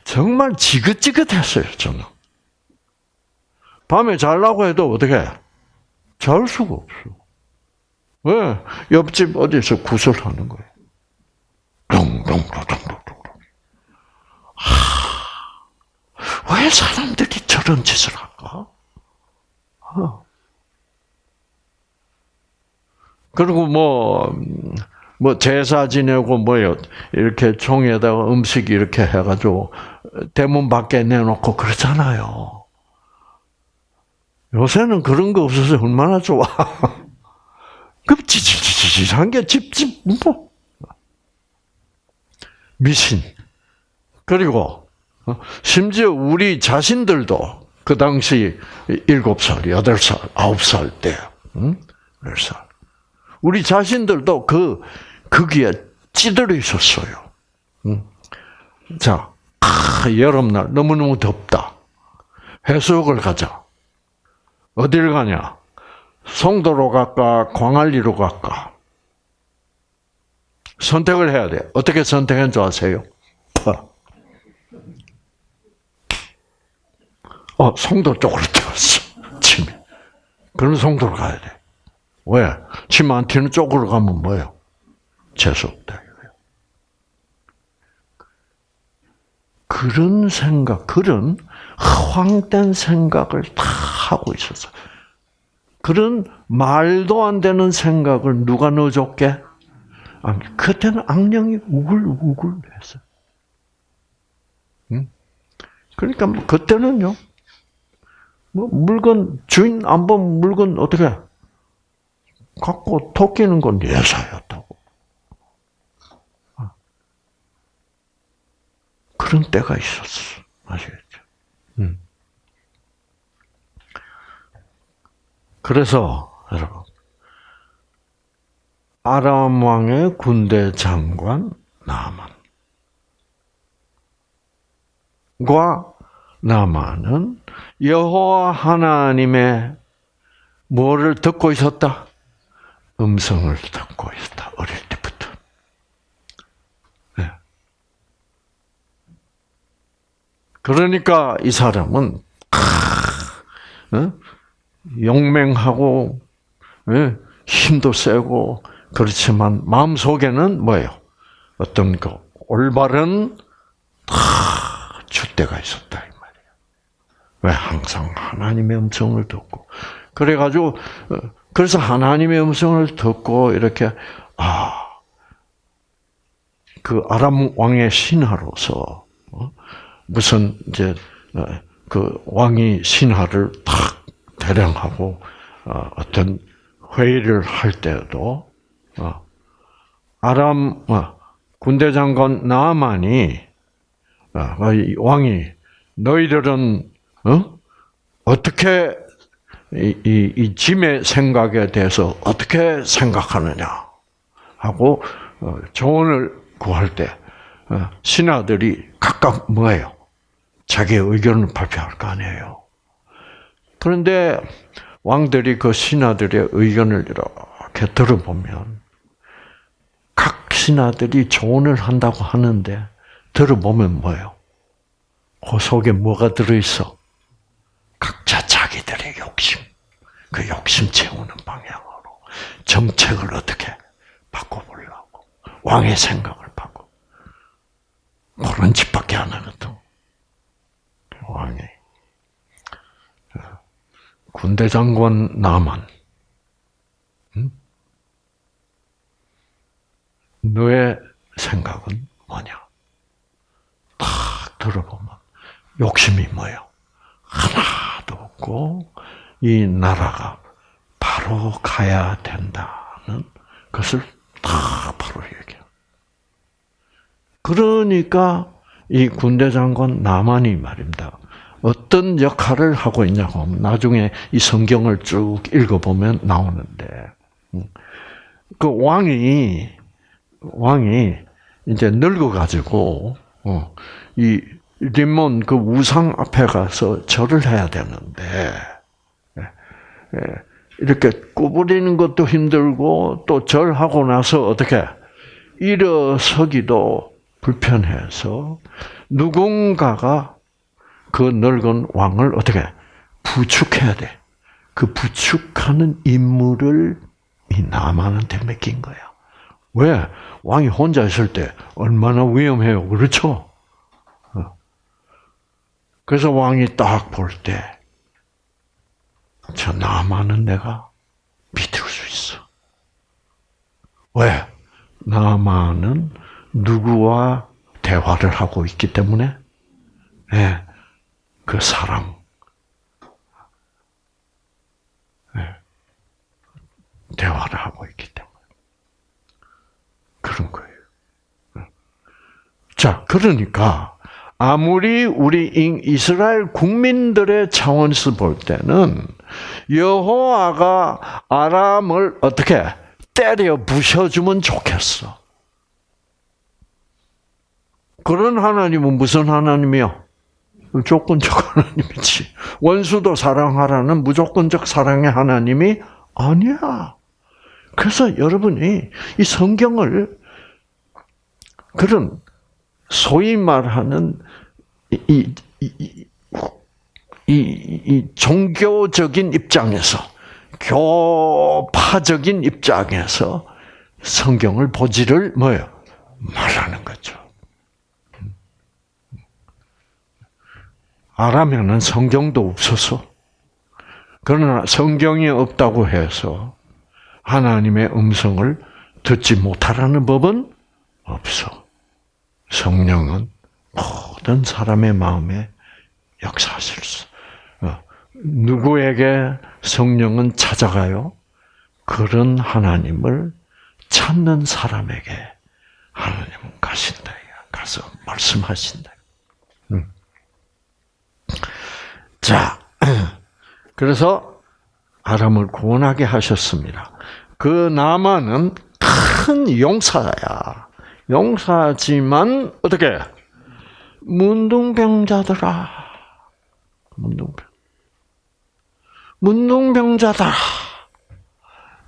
정말 지긋지긋했어요, 저는. 밤에 잘라고 해도 어떻게 잘 수가 없어. 왜? 옆집 어디서 구슬하는 거예요. 롱롱롱롱롱. 왜 사람들이 저런 짓을 할까? 어. 그리고 뭐, 뭐 제사 지내고 뭐요 이렇게 종에다가 음식 이렇게 해가지고 대문 밖에 내놓고 그러잖아요. 요새는 그런 거 없어서 얼마나 좋아. 그 찌질찌질한 게 집집 뭐 미신 그리고 어, 심지어 우리 자신들도 그 당시 일곱 살, 여덟 살, 아홉 살 때, 응? 열 살. 우리 자신들도 그 거기에 찌들어 있었어요. 응? 자, 아, 여름날 너무너무 덥다. 해수욕을 가자. 어딜 가냐? 송도로 갈까? 광안리로 갈까? 선택을 해야 돼. 어떻게 선택한 줄 아세요? 어, 송도 쪽으로 튀었어. 침이. 그런 송도로 가야 돼. 왜? 침 안 튀는 쪽으로 가면 뭐예요? 재수 없다. 이거예요. 그런 생각, 그런 허황된 생각을 다 하고 있었어. 그런 말도 안 되는 생각을 누가 넣어줬게? 그때는 악령이 우글우글 했어. 응? 그러니까 뭐 그때는요. 뭐 물건 주인 안본 물건 어떻게 해? 갖고 토끼는 건 예사였다고. 그런 때가 있었어. 아시겠죠? 음. 그래서 여러분 아람 왕의 군대 장관 나만과 나만은 여호와 하나님의 뭐를 듣고 있었다? 음성을 듣고 있었다. 어릴 때부터. 네. 그러니까 이 사람은 어? 용맹하고 예? 힘도 세고 그렇지만 마음 속에는 뭐예요? 어떤 그 올바른 주대가 있었다 이 말이에요. 왜 항상 하나님의 음성을 듣고 그래가지고 어, 그래서 하나님의 음성을 듣고 이렇게 아 그 아람 왕의 신하로서 어, 무슨 이제 어, 그 왕이 신하를 탁 대령하고 어떤 회의를 할 때도 아람 군대 장관 나만이 왕이 너희들은 어? 어떻게 이, 이, 이 짐의 생각에 대해서 어떻게 생각하느냐 하고 어, 조언을 구할 때 어, 신하들이 각각 뭐예요? 자기의 의견을 발표할 거 아니에요. 그런데 왕들이 그 신하들의 의견을 이렇게 들어보면 각 신하들이 조언을 한다고 하는데 들어보면 뭐예요? 그 속에 뭐가 들어있어? 각자 자기들의 욕심, 그 욕심 채우는 방향으로 정책을 어떻게 바꿔보려고 왕의 생각을 그런 짓밖에 안 하거든. 왕이 군대 장관 나만 응? 너의 생각은 뭐냐? 딱 들어보면 욕심이 뭐예요? 하나도 없고 이 나라가 바로 가야 된다는 것을 다 바로. 그러니까 이 군대 장관 나만이 말입니다. 어떤 역할을 하고 있냐고 하면 나중에 이 성경을 쭉 읽어보면 나오는데 음, 그 왕이 왕이 이제 늙어가지고 어, 이 림몬 그 우상 앞에 가서 절을 해야 되는데 예, 예, 이렇게 구부리는 것도 힘들고 또 절하고 나서 어떻게 일어서기도 불편해서 누군가가 그 늙은 왕을 어떻게 부축해야 돼. 그 부축하는 임무를 이 나만한테 맡긴 거야. 왜? 왕이 혼자 있을 때 얼마나 위험해요. 그렇죠? 어. 그래서 왕이 딱 볼 때, 저 나만은 내가 믿을 수 있어. 왜? 나만은 누구와 대화를 하고 있기 때문에, 예, 그 사랑, 예, 대화를 하고 있기 때문에. 그런 거예요. 자, 그러니까, 아무리 우리 인- 이스라엘 국민들의 차원에서 볼 때는 여호와가 아람을 어떻게 때려 부셔주면 좋겠어. 그런 하나님은 무슨 하나님이요? 조건적 하나님이지. 원수도 사랑하라는 무조건적 사랑의 하나님이 아니야. 그래서 여러분이 이 성경을 그런 소위 말하는 이, 이, 이, 이, 이 종교적인 입장에서 교파적인 입장에서 성경을 보지를 뭐요 말하는 거죠. 아라면은 성경도 없어서 그러나 성경이 없다고 해서 하나님의 음성을 듣지 못하라는 법은 없어. 성령은 모든 사람의 마음에 역사하실 수. 어, 누구에게 성령은 찾아가요? 그런 하나님을 찾는 사람에게 하나님은 가신다. 가서 말씀하신다. 음. 자, 그래서 아람을 구원하게 하셨습니다. 그 나만은 큰 용사야. 용사지만 어떻게 문둥병자더라. 문둥병. 문둥병자다.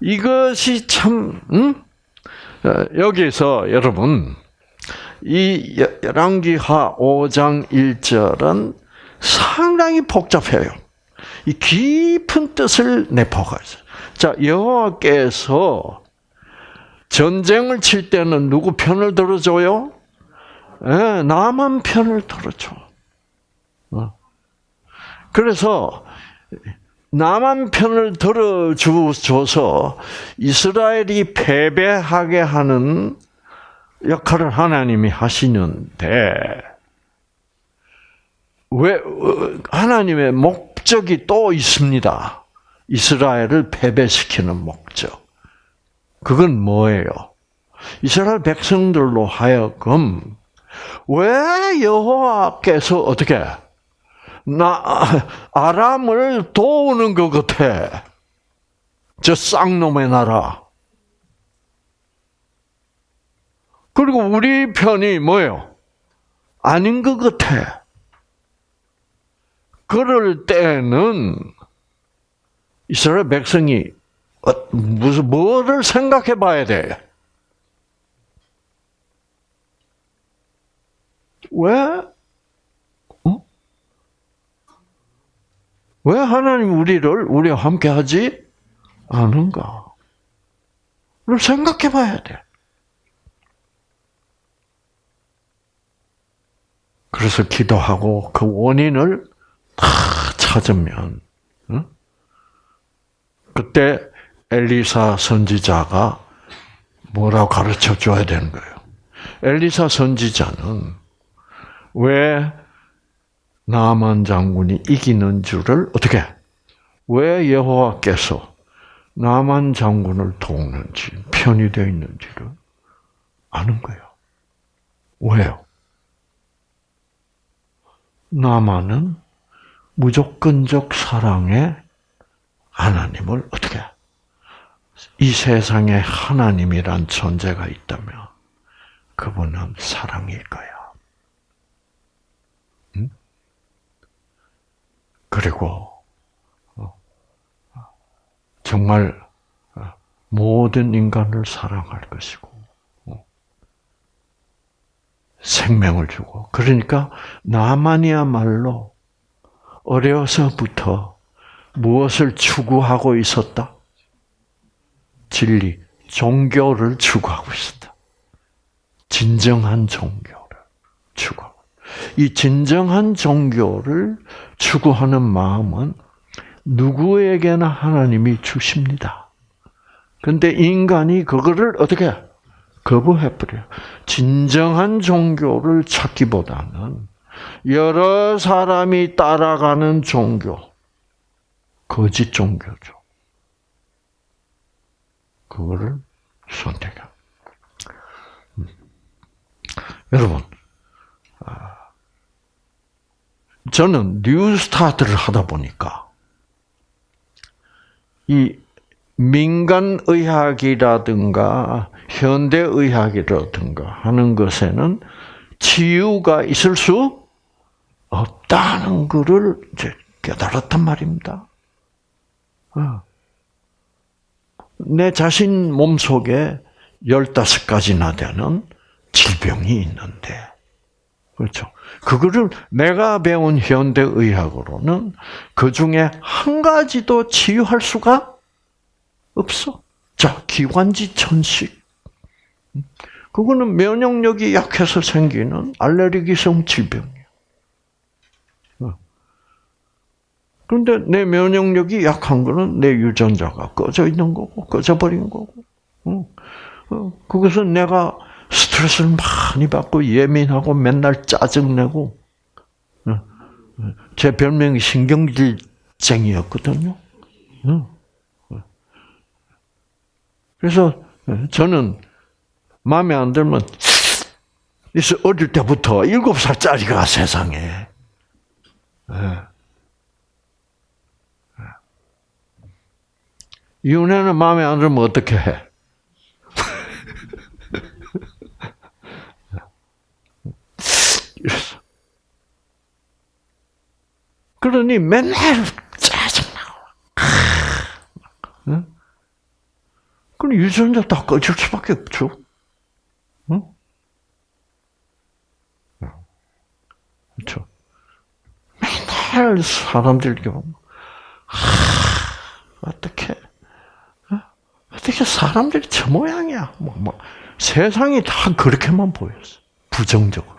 이것이 참 응? 어, 여기서 여러분 이 열왕기하 5장 1절은 상당히 복잡해요. 이 깊은 뜻을 내포가 있어요. 자, 여호와께서 전쟁을 칠 때는 누구 편을 들어줘요? 예, 나만 편을 들어줘. 어. 그래서 나만 편을 들어줘서 이스라엘이 패배하게 하는 역할을 하나님이 하시는데 왜 어, 하나님의 목적이 또 있습니다. 이스라엘을 패배시키는 목적. 그건 뭐예요? 이스라엘 백성들로 하여금 왜 여호와께서 어떻게 나 아람을 도우는 것 같아? 저 쌍놈의 나라. 그리고 우리 편이 뭐예요? 아닌 것 같아. 그럴 때는 이스라엘 백성이 어, 무슨 뭐를 생각해 봐야 돼? 왜? 어? 왜 하나님 우리를 우리와 함께 하지 않은가? 를 생각해 봐야 돼. 그래서 기도하고 그 원인을 다 찾으면, 응? 그때 엘리사 선지자가 뭐라고 가르쳐 줘야 되는 거예요. 엘리사 선지자는 왜 나만 장군이 이기는 줄을 어떻게 왜 여호와께서 나만 장군을 돕는지 편이 되어 있는지를 아는 거예요. 왜요? 나만은 무조건적 사랑의 하나님을 어떻게 이 세상에 하나님이란 존재가 있다면 그분은 사랑일 거야. 응? 그리고 어, 정말 어, 모든 인간을 사랑할 것이고 어, 생명을 주고 그러니까 나만이야말로 어려서부터 무엇을 추구하고 있었다? 진리, 종교를 추구하고 있었다. 진정한 종교를 추구하고. 이 진정한 종교를 추구하는 마음은 누구에게나 하나님이 주십니다. 근데 인간이 그거를 어떻게 거부해버려. 진정한 종교를 찾기보다는 여러 사람이 따라가는 종교, 거짓 종교죠. 그거를 선택해. 음. 여러분, 아, 저는 New Start를 하다 보니까 이 민간 의학이라든가 현대 의학이라든가 하는 것에는 치유가 있을 수 없다는 것을 깨달았단 말입니다. 어. 내 자신 몸 속에 15가지나 되는 질병이 있는데, 그렇죠. 그거를 내가 배운 현대의학으로는 그 중에 한 가지도 치유할 수가 없어. 자, 기관지 천식. 그거는 면역력이 약해서 생기는 알레르기성 질병이에요. 그런데 내 면역력이 약한 거는 내 유전자가 꺼져 있는 거고, 꺼져버린 거고. 어, 그것은 내가 스트레스를 많이 받고 예민하고 맨날 짜증내고, 제 별명이 신경질쟁이였거든요. 그래서 저는 마음에 안 들면 어릴 때부터 일곱 살짜리가 세상에. 이 혼에는 마음에 안 들면 어떻게 해? 이랬어. 그러니 맨날 짜증나고. 응? 그럼 유전자 다 꺼질 수밖에 없죠. 응? 그렇죠. 맨날 사람들이 보면, 어떻게, 어? 어떻게 사람들이 저 모양이야. 뭐, 뭐, 세상이 다 그렇게만 보였어. 부정적으로.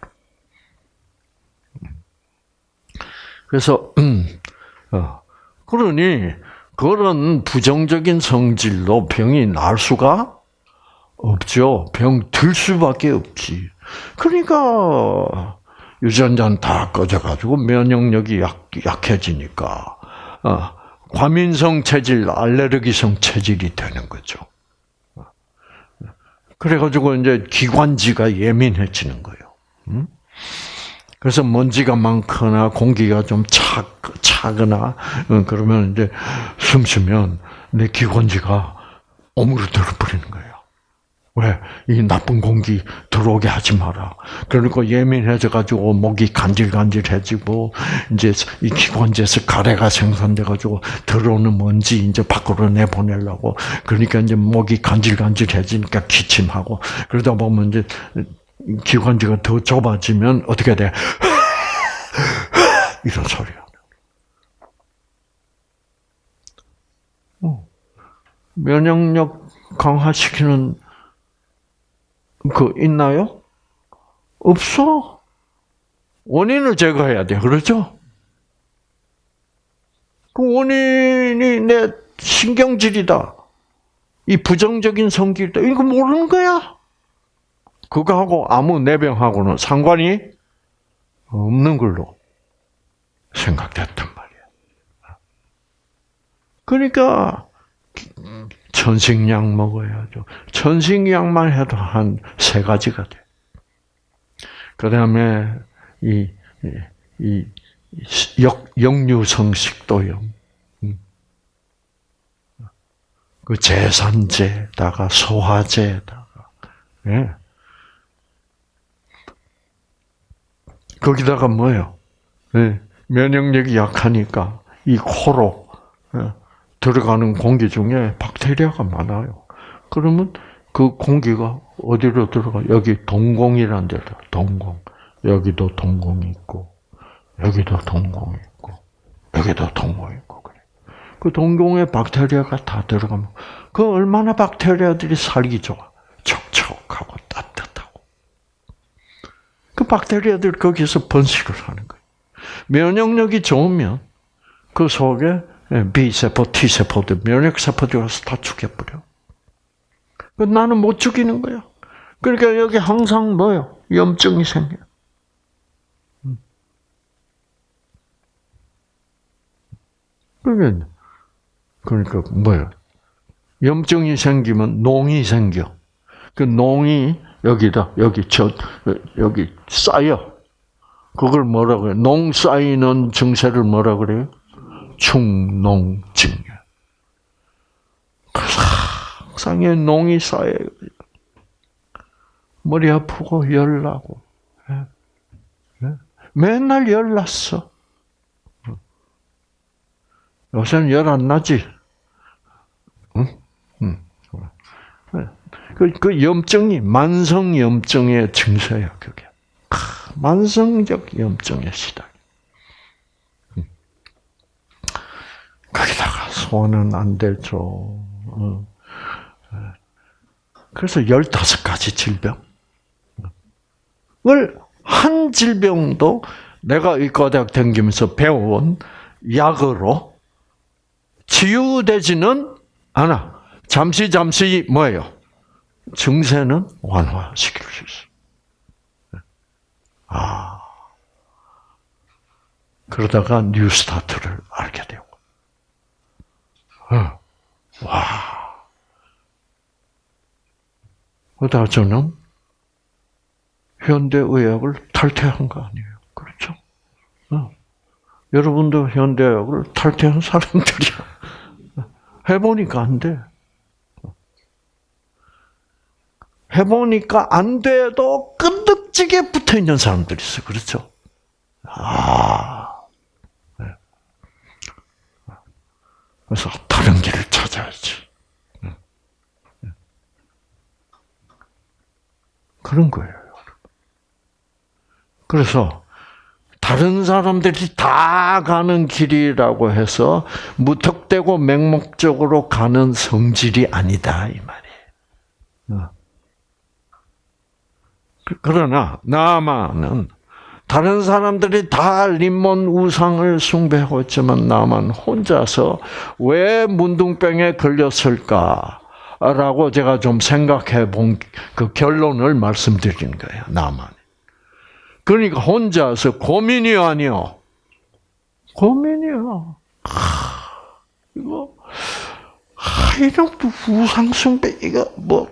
그래서, 음, 어, 그러니, 그런 부정적인 성질로 병이 날 수가 없죠. 병 들 수밖에 없지. 그러니까, 유전자는 다 꺼져가지고 면역력이 약, 약해지니까, 어, 과민성 체질, 알레르기성 체질이 되는 거죠. 그래가지고 이제 기관지가 예민해지는 거예요. 음? 그래서 먼지가 많거나 공기가 좀 차, 차거나 그러면 이제 숨 쉬면 내 기관지가 오므러들어 버리는 거예요. 왜? 이 나쁜 공기 들어오게 하지 마라. 그러니까 예민해져 가지고 목이 간질간질해지고 이제 이 기관지에서 가래가 생산돼 가지고 들어오는 먼지 이제 밖으로 내보내려고 그러니까 이제 목이 간질간질해지니까 기침하고 그러다 보면 이제 기관지가 더 좁아지면 어떻게 돼? 이런 소리야. 면역력 강화시키는 그 있나요? 없어. 원인을 제거해야 돼. 그렇죠? 그 원인이 내 신경질이다. 이 부정적인 성질이다. 이거 모르는 거야. 그거하고 아무 내병하고는 상관이 없는 걸로 생각됐단 말이야. 그러니까 천식약 먹어야죠. 천식약만 해도 한 세 가지가 돼. 그 다음에 이, 이, 이 역, 역류성 식도염. 그 제산제다가 소화제다가, 예. 거기다가 뭐예요? 예. 면역력이 약하니까 이 코로 예. 들어가는 공기 중에 박테리아가 많아요. 그러면 그 공기가 어디로 들어가? 여기 동공이라는 데로 동공. 여기도 동공이 있고, 여기도 동공이 있고, 여기도 동공이 있고 그래. 그 동공에 박테리아가 다 들어가면 그 얼마나 박테리아들이 살기 좋아. 촉촉하고 따뜻하고. 그 박테리아들 거기서 번식을 하는 거예요. 면역력이 좋으면 그 속에 B세포, T세포들, 면역세포들이 와서 다 죽여버려. 나는 못 죽이는 거야. 그러니까 여기 항상 뭐요? 염증이 생겨. 음. 그러니까, 그러니까 뭐요? 염증이 생기면 농이 생겨. 그 농이 여기다, 여기 저, 여기 쌓여. 그걸 뭐라 그래? 농 쌓이는 증세를 뭐라 그래요? 충농증. 항상에 농이 쌓여요. 머리 아프고 열나고. 예. 예. 맨날 열났어. 요새는 열 안 나지? 응? 응. 그, 그 염증이 만성 염증의 증세야, 그게. 만성적 염증의 시작. 거기다가 소화는 안 되죠. 어. 그래서 15가지 질병을 한 질병도 내가 의과대학 다니면서 배워온 약으로 치유되지는 않아. 잠시 잠시 뭐예요? 증세는 완화시킬 수 있어. 아. 그러다가 뉴스타트를 알게 되고. 어. 와. 그러다 저는 현대의학을 탈퇴한 거 아니에요. 그렇죠? 어. 여러분도 현대의학을 탈퇴한 사람들이야. 해보니까 안 돼. 해보니까 안 돼도 끈덕지게 붙어 있는 사람들이 있어. 그렇죠? 아. 그래서 다른 길을 찾아야지. 그런 거예요. 그래서 다른 사람들이 다 가는 길이라고 해서 무턱대고 맹목적으로 가는 성질이 아니다 이 말이에요. 그러나 나만은 다른 사람들이 다 림몬 우상을 숭배하고 있지만 나만 혼자서 왜 문둥병에 걸렸을까? 라고 제가 좀 생각해 본 그 결론을 말씀드리는 거예요. 나만. 그러니까 혼자서 고민이 아니요. 고민이야. 이거 이런 우상숭배 이거 뭐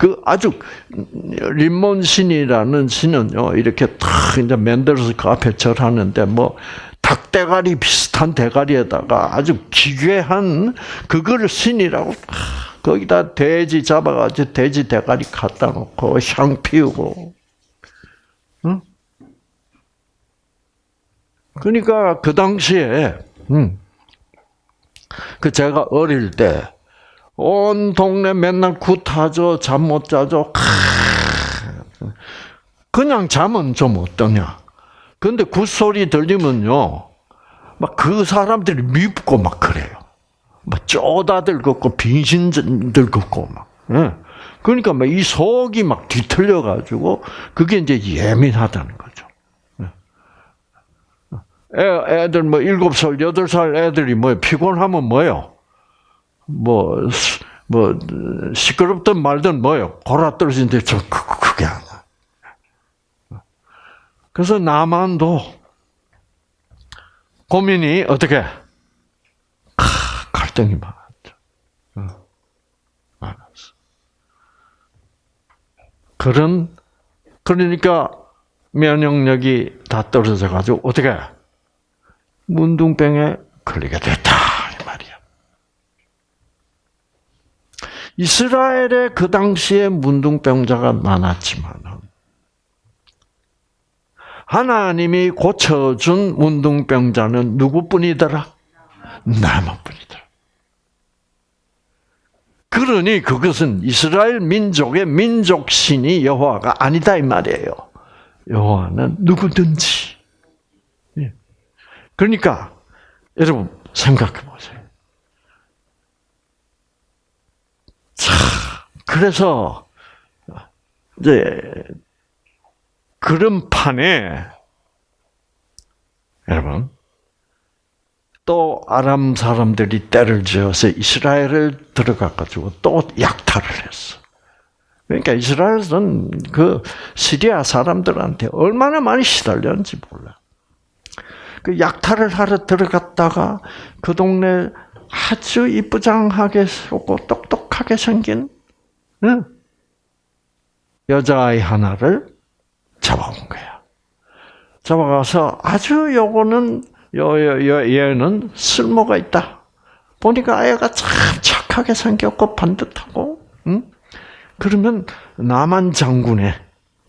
그 아주 림몬 신이라는 신은요 이렇게 탁 이제 만들어서 그 앞에 절하는데 뭐 닭대가리 비슷한 대가리에다가 아주 기괴한 그거를 신이라고 거기다 돼지 잡아가지고 돼지 대가리 갖다 놓고 향 피우고, 응? 그러니까 그 당시에, 응. 그 제가 어릴 때, 온 동네 맨날 굿하죠, 잠 못 자죠. 그냥 잠은 좀 어떠냐. 근데 굿소리 들리면요, 막 그 사람들이 밉고 막 그래요. 막 쪼다들 걷고 빙신들 걷고 막. 예. 그러니까 막 이 속이 막 뒤틀려 가지고 그게 이제 예민하다는 거죠. 애, 애들 뭐 일곱 살, 여덟 살 애들이 뭐 피곤하면 뭐요? 뭐, 뭐, 시끄럽든 말든 뭐요? 골아 떨어진데 저, 그게 아니야. 그래서 나만도 고민이 어떻게? 갈등이 많았죠. 많았어. 그런, 그러니까 면역력이 다 떨어져 가지고 어떻게? 문둥병에 걸리게 됐다. 이 말이야. 이스라엘에 그 당시에 문둥병자가 많았지만은, 하나님이 고쳐준 문둥병자는 누구뿐이더라? 나만뿐이더라. 그러니 그것은 이스라엘 민족의 민족신이 여호와가 아니다 이 말이에요. 여호와는 누구든지. 예. 그러니까 여러분 생각해 보세요. 자, 그래서 이제 그런 판에 여러분 또 아람 사람들이 때를 지어서 이스라엘을 들어가 가지고 또 약탈을 했어. 그러니까 이스라엘은 그 시리아 사람들한테 얼마나 많이 시달렸는지 몰라. 그 약탈을 하러 들어갔다가 그 동네 아주 이쁘장하게 고 똑똑하게 생긴 응? 여자아이 하나를 잡아온 거야. 잡아가서 아주 요거는 요, 요, 요 얘는 쓸모가 있다. 보니까 아이가 참 착하게 생겼고 반듯하고, 응? 그러면 남한 장군의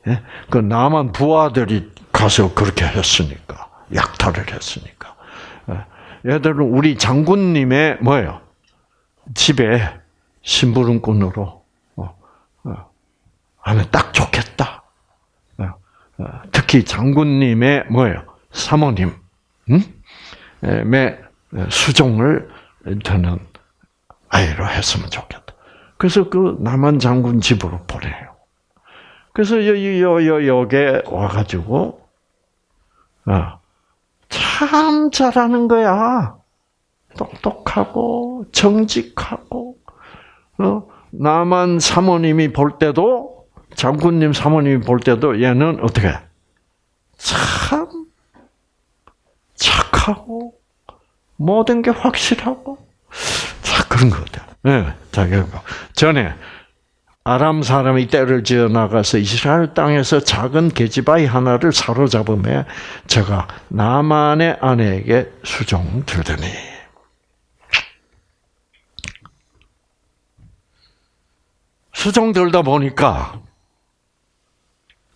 예? 그 남한 부하들이 가서 그렇게 했으니까 약탈을 했으니까 예. 얘들은 우리 장군님의 뭐예요? 집에 심부름꾼으로 어, 어, 하면 딱 좋겠다. 어, 어, 특히 장군님의 뭐예요? 사모님, 음? 의 수종을 드는 아이로 했으면 좋겠다. 그래서 그 남한 장군 집으로 보내요. 그래서 여기 여, 여기에 와가지고 어, 참 잘하는 거야. 똑똑하고 정직하고 어, 남한 사모님이 볼 때도 장군님 사모님이 볼 때도 얘는 어떻게 참 착하고 모든 게 확실하고 자 그런 거다. 네, 자 전에 아람 사람이 때를 지어 나가서 이스라엘 땅에서 작은 계집아이 하나를 사로잡음에 제가 나만의 아내에게 수종 들더니 수종 들다 보니까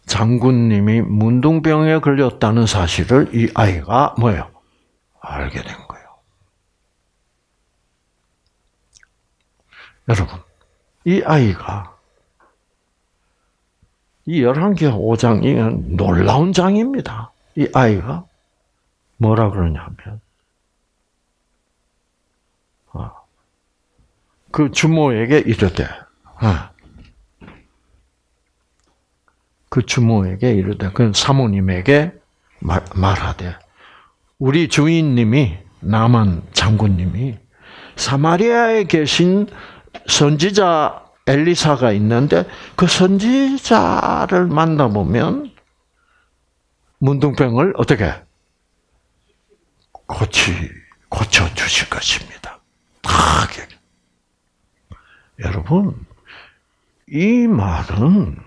장군님이 문둥병에 걸렸다는 사실을 이 아이가 뭐예요? 알게 된 거예요. 여러분, 이 아이가 이 열한개 5장이 놀라운 장입니다. 이 아이가 뭐라 그러냐면 아, 그 주모에게 이르되 아, 그 주모에게 이르되 그 사모님에게 말, 말하되 우리 주인님이 남한 장군님이 사마리아에 계신 선지자 엘리사가 있는데 그 선지자를 만나보면 문둥병을 어떻게 고치 고쳐 주실 것입니다. 하게 여러분 이 말은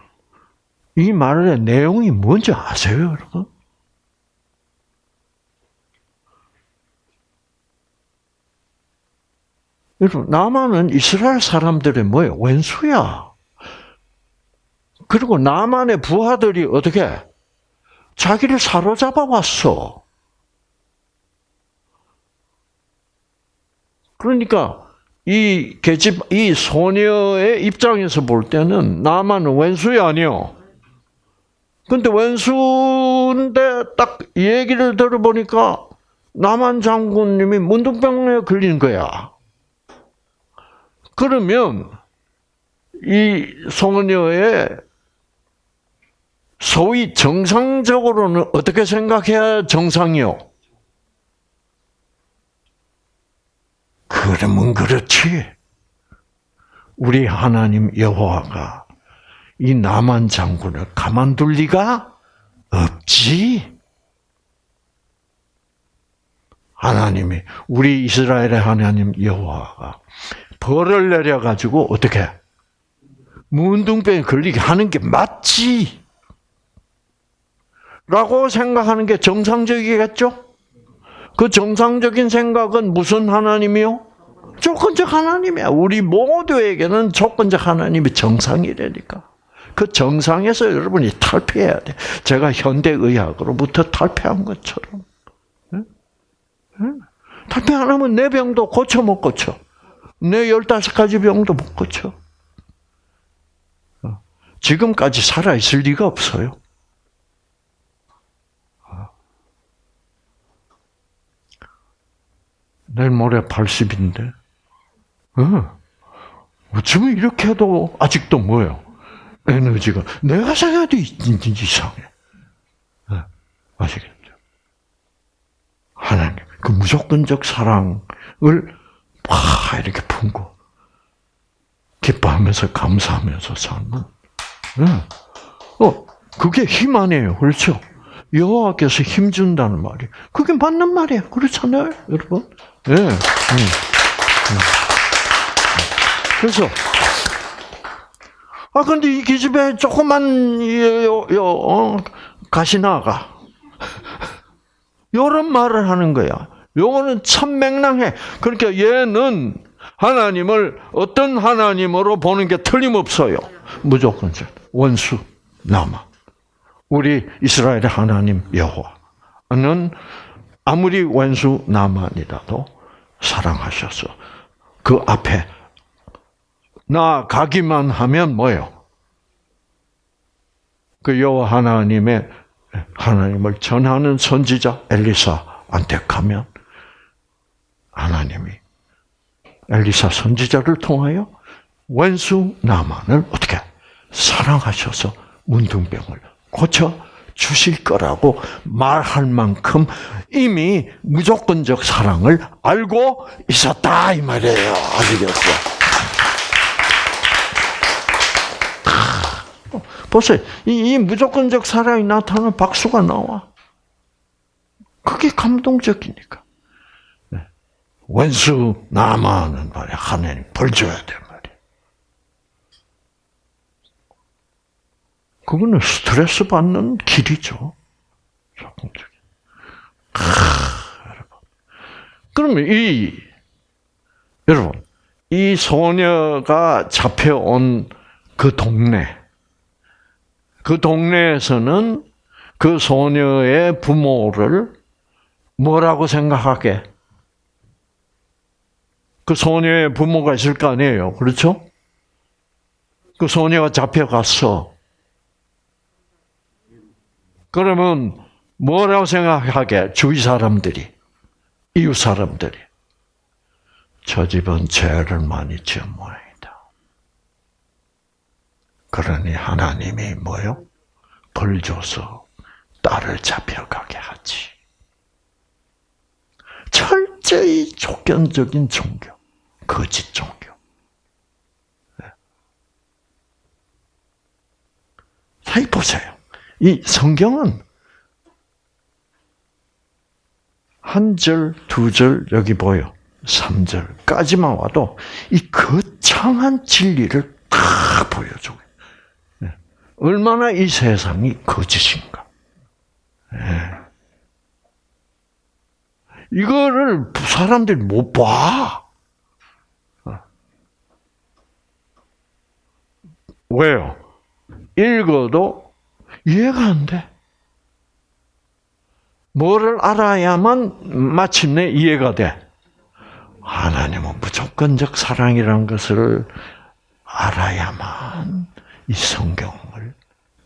이 말의 내용이 뭔지 아세요, 여러분? 여러분, 남한은 이스라엘 사람들의 뭐예요? 왼수야. 그리고 남한의 부하들이 어떻게 자기를 사로잡아 왔어. 그러니까 이 계집 이 소녀의 입장에서 볼 때는 남한은 왼수야 아니요. 근데 왼수인데 딱 얘기를 들어보니까 남한 장군님이 문둥병에 걸린 거야. 그러면 이 소녀의 소위 정상적으로는 어떻게 생각해야 정상이요? 그러면 그렇지. 우리 하나님 여호와가 이 남한 장군을 가만둘 리가 없지. 하나님이 우리 이스라엘의 하나님 여호와가 벌을 내려 가지고 어떻게 문둥병에 걸리게 하는 게 맞지. 라고 생각하는 게 정상적이겠죠? 그 정상적인 생각은 무슨 하나님이요? 조건적 하나님이야. 우리 모두에게는 조건적 하나님이 정상이라니까. 그 정상에서 여러분이 탈피해야 돼. 제가 현대의학으로부터 탈피한 것처럼. 탈피 안 하면 내 병도 고쳐 못 고쳐. 내 열다섯 가지 병도 못 고쳐. 지금까지 살아있을 리가 없어요. 내일 모레 80인데, 어. 어쩌면 이렇게 해도 아직도 뭐예요? 에너지가. 내가 생각해도 이상해. 어. 아시겠죠? 하나님, 그 무조건적 사랑을 막 이렇게 품고, 기뻐하면서 감사하면서 사는 응. 어, 그게 힘 아니에요. 그렇죠? 여호와께서 힘 준다는 말이. 그게 맞는 말이에요. 그렇잖아요, 여러분? 예. 네. 그래서 아 근데 이 기집애 조그만 요, 요, 어, 가시나가 이런 말을 하는 거야. 요거는 참 맹랑해. 그러니까 얘는 하나님을 어떤 하나님으로 보는 게 틀림없어요. 무조건 원수 남아. 우리 이스라엘의 하나님 여호와는 아무리 원수 나만이라도 사랑하셔서 그 앞에 나가기만 하면 뭐요? 그 여호와 하나님의 하나님을 전하는 선지자 엘리사한테 가면 하나님이 엘리사 선지자를 통하여 원수 나만을 어떻게 사랑하셔서 문둥병을 고쳐 주실 거라고 말할 만큼 이미 무조건적 사랑을 알고 있었다 이 말이에요. 아시겠죠? 보세요. 이, 이 무조건적 사랑이 나타나면 박수가 나와. 그게 감동적이니까. 네. 원수 남아는 말이야. 하나님 벌 줘야 돼 말이야. 그거는 스트레스 받는 길이죠. 조금적인. 여러분. 그러면 이 여러분 이 소녀가 잡혀온 그 동네 그 동네에서는 그 소녀의 부모를 뭐라고 생각하게? 그 소녀의 부모가 있을 거 아니에요. 그렇죠? 그 소녀가 잡혀갔어. 그러면 뭐라고 생각하게? 주위 사람들이, 이웃 사람들이. 저 집은 죄를 많이 지은 모양이다. 그러니 하나님이 뭐요? 벌 줘서 딸을 잡혀가게 하지. 철저히 조건적인 종교, 거짓 종교. 자, 보세요. 이 성경은 한 절, 두 절, 여기 보여. 3절까지만 와도 이 거창한 진리를 다 보여줘요. 네. 얼마나 이 세상이 거짓인가. 네. 이거를 사람들이 못 봐. 왜요? 읽어도 이해가 안 돼. 뭐를 알아야만 마침내 이해가 돼. 하나님은 무조건적 사랑이라는 것을 알아야만 이 성경을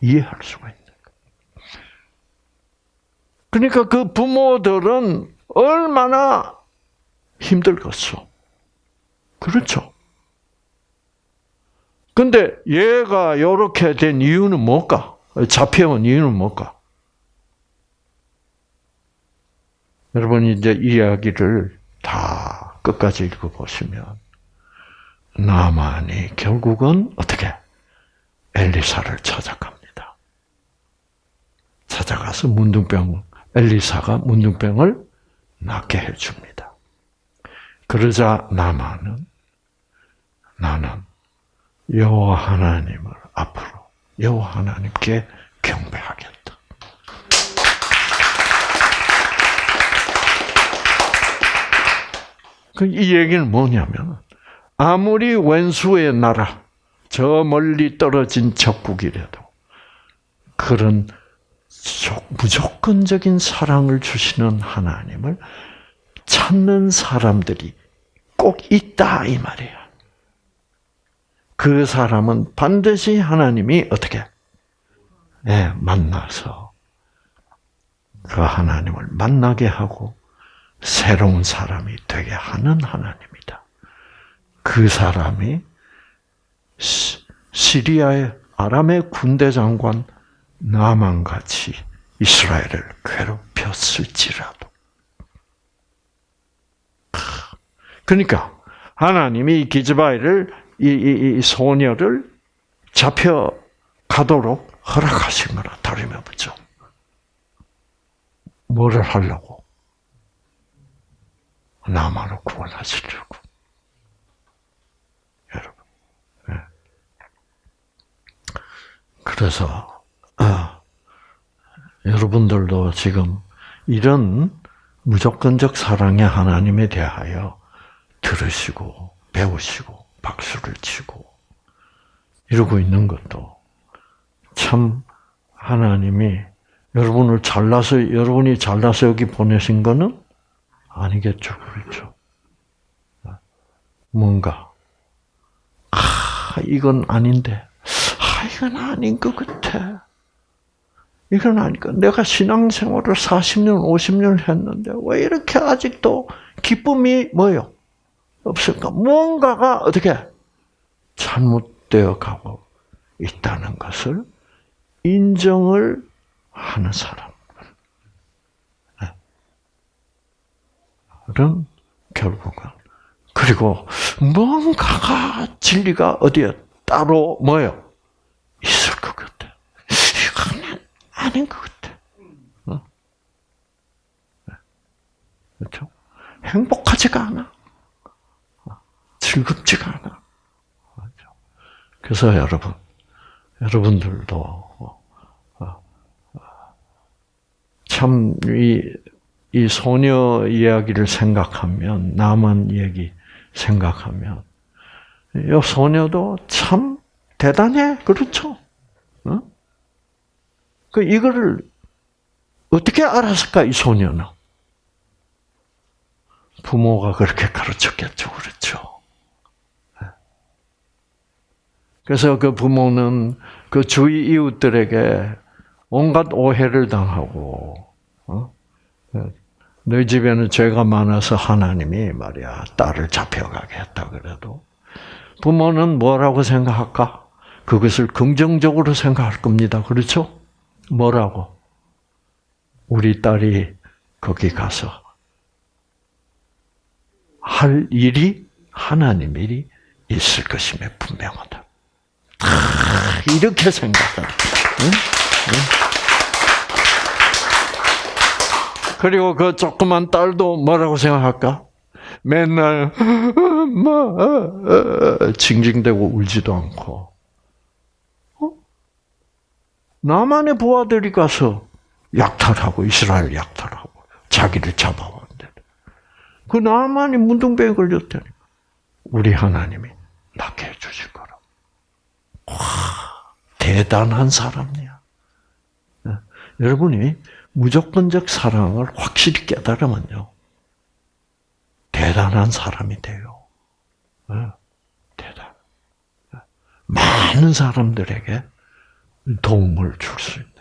이해할 수가 있는 거예요. 그러니까 그 부모들은 얼마나 힘들겠어. 그렇죠. 근데 얘가 이렇게 된 이유는 뭘까? 잡혀온 이유는 뭘까? 여러분 이제 이야기를 다 끝까지 읽어보시면 나만이 결국은 어떻게 엘리사를 찾아갑니다. 찾아가서 문둥병 엘리사가 문둥병을 낫게 해줍니다. 그러자 나만은 나는 여호와 하나님을 앞으로 여호와 하나님께 경배하겠다. 그이 얘기는 뭐냐면 아무리 왼수의 나라 저 멀리 떨어진 적국이라도 그런 무조건적인 사랑을 주시는 하나님을 찾는 사람들이 꼭 있다 이 말이야. 그 사람은 반드시 하나님이 어떻게 네, 만나서 그 하나님을 만나게 하고 새로운 사람이 되게 하는 하나님이다. 그 사람이 시리아의 아람의 군대 장관 나만 같이 이스라엘을 괴롭혔을지라도. 그러니까 하나님이 기즈바이를 이, 이, 이 소녀를 잡혀 가도록 허락하신 거나 다름없죠. 뭐를 하려고? 나만을 구원하시려고. 여러분. 예. 그래서, 아, 여러분들도 지금 이런 무조건적 사랑의 하나님에 대하여 들으시고, 배우시고, 박수를 치고, 이러고 있는 것도 참 하나님이 여러분을 잘라서, 여러분이 잘라서 여기 보내신 거는 아니겠죠. 그렇죠. 뭔가, 아, 이건 아닌데, 아, 이건 아닌 것 같아. 이건 아니까 내가 신앙생활을 40년, 50년 했는데 왜 이렇게 아직도 기쁨이 뭐요? 없을까? 뭔가가 어떻게 잘못되어 가고 있다는 것을 인정을 하는 사람. 은 결국은 그리고 뭔가가 진리가 어디에 따로 뭐요? 있을 것 같아. 이건 아닌 것 같아. 어? 그렇죠? 행복하지가 않아. 즐겁지가 않아. 그래서 여러분, 여러분들도 어, 참이 이 소녀 이야기를 생각하면 남은 얘기 생각하면 이 소녀도 참 대단해 그렇죠? 어? 그 이거를 어떻게 알았을까 이 소녀는? 부모가 그렇게 가르쳤겠죠, 그렇죠? 그래서 그 부모는 그 주위 이웃들에게 온갖 오해를 당하고, 어? 너희 집에는 죄가 많아서 하나님이 말이야 딸을 잡혀가게 했다 그래도 부모는 뭐라고 생각할까? 그것을 긍정적으로 생각할 겁니다. 그렇죠? 뭐라고? 우리 딸이 거기 가서 할 일이 하나님 일이 있을 것임에 분명하다. 이렇게 생각하는. 응? 응? 그리고 그 조그만 딸도 뭐라고 생각할까? 맨날 엄마 징징대고 울지도 않고 어? 나만의 부하들이 가서 약탈하고 이스라엘 약탈하고 자기를 잡아왔는데 그 나만이 문둥병에 걸렸다니 우리 하나님이 낫게 해주실 거라. 와 대단한 사람이야. 여러분이 무조건적 사랑을 확실히 깨달으면요. 대단한 사람이 돼요. 대단. 많은 사람들에게 도움을 줄 수 있는.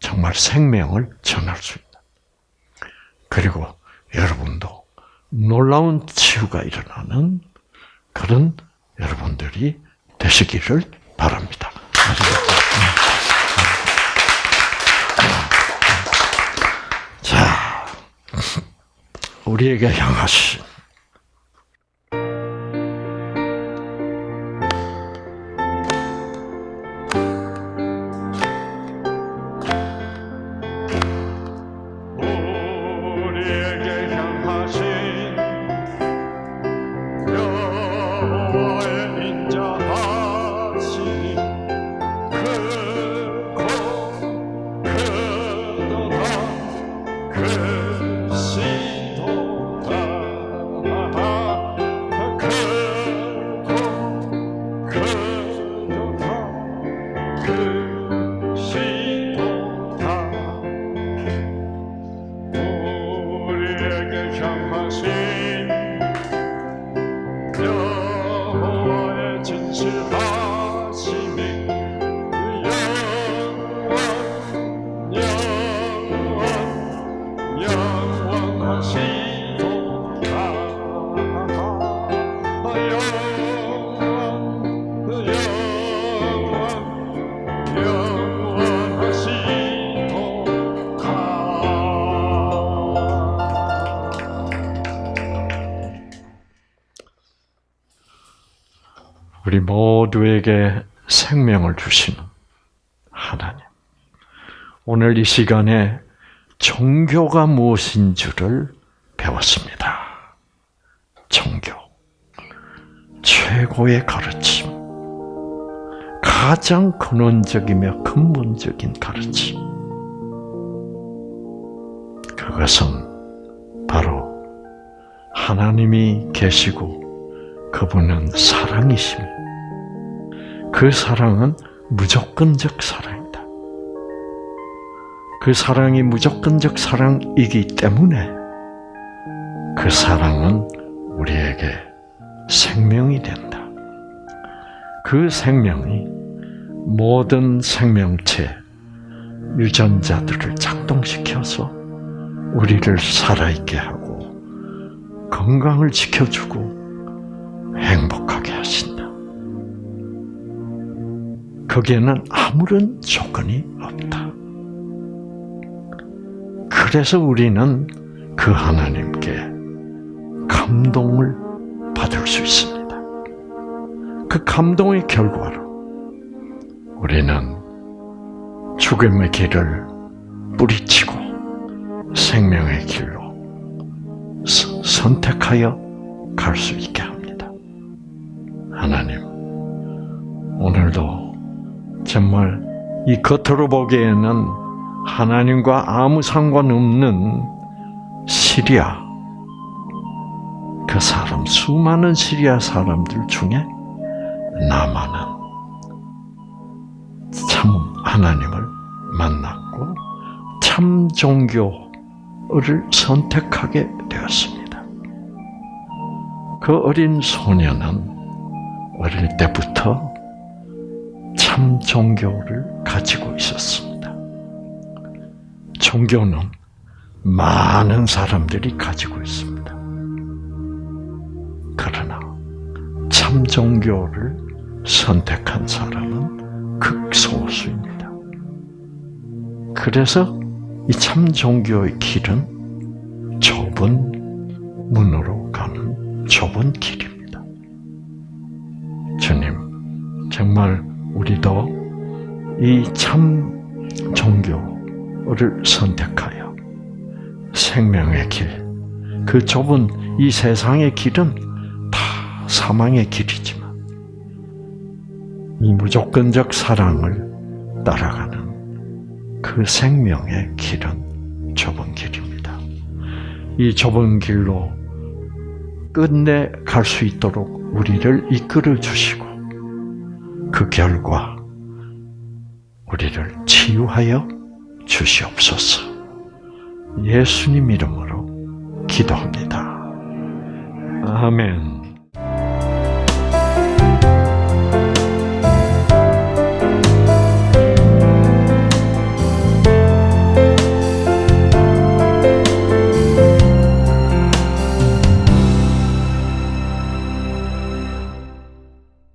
정말 생명을 전할 수 있는. 그리고 여러분도 놀라운 치유가 일어나는 그런 여러분들이 되시기를 바랍니다. 자, 우리에게 향하신 오늘 이 시간에 종교가 무엇인 줄을 배웠습니다. 종교. 최고의 가르침. 가장 근원적이며 근본적인 가르침. 그것은 바로 하나님이 계시고 그분은 사랑이시며 그 사랑은 무조건적 사랑이다. 그 사랑이 무조건적 사랑이기 때문에 그 사랑은 우리에게 생명이 된다. 그 생명이 모든 생명체, 유전자들을 작동시켜서 우리를 살아있게 하고 건강을 지켜주고 행복하게 하신다. 거기에는 아무런 조건이 없다. 그래서 우리는 그 하나님께 감동을 받을 수 있습니다. 그 감동의 결과로 우리는 죽음의 길을 뿌리치고 생명의 길로 서- 선택하여 갈 수 있게 합니다. 하나님, 오늘도 정말 이 겉으로 보기에는 하나님과 아무 상관없는 시리아, 그 사람, 수많은 시리아 사람들 중에 나만은 참 하나님을 만났고 참 종교를 선택하게 되었습니다. 그 어린 소녀는 어릴 때부터 참 종교를 가지고 있었습니다. 종교는 많은 사람들이 가지고 있습니다. 그러나 참 종교를 선택한 사람은 극소수입니다. 그래서 이 참 종교의 길은 좁은 문으로 가는 좁은 길입니다. 주님, 정말 우리도 이 참 종교 를 선택하여 생명의 길, 그 좁은 이 세상의 길은 다 사망의 길이지만 이 무조건적 사랑을 따라가는 그 생명의 길은 좁은 길입니다. 이 좁은 길로 끝내 갈 수 있도록 우리를 이끌어 주시고 그 결과 우리를 치유하여 주시옵소서. 예수님 이름으로 기도합니다. 아멘.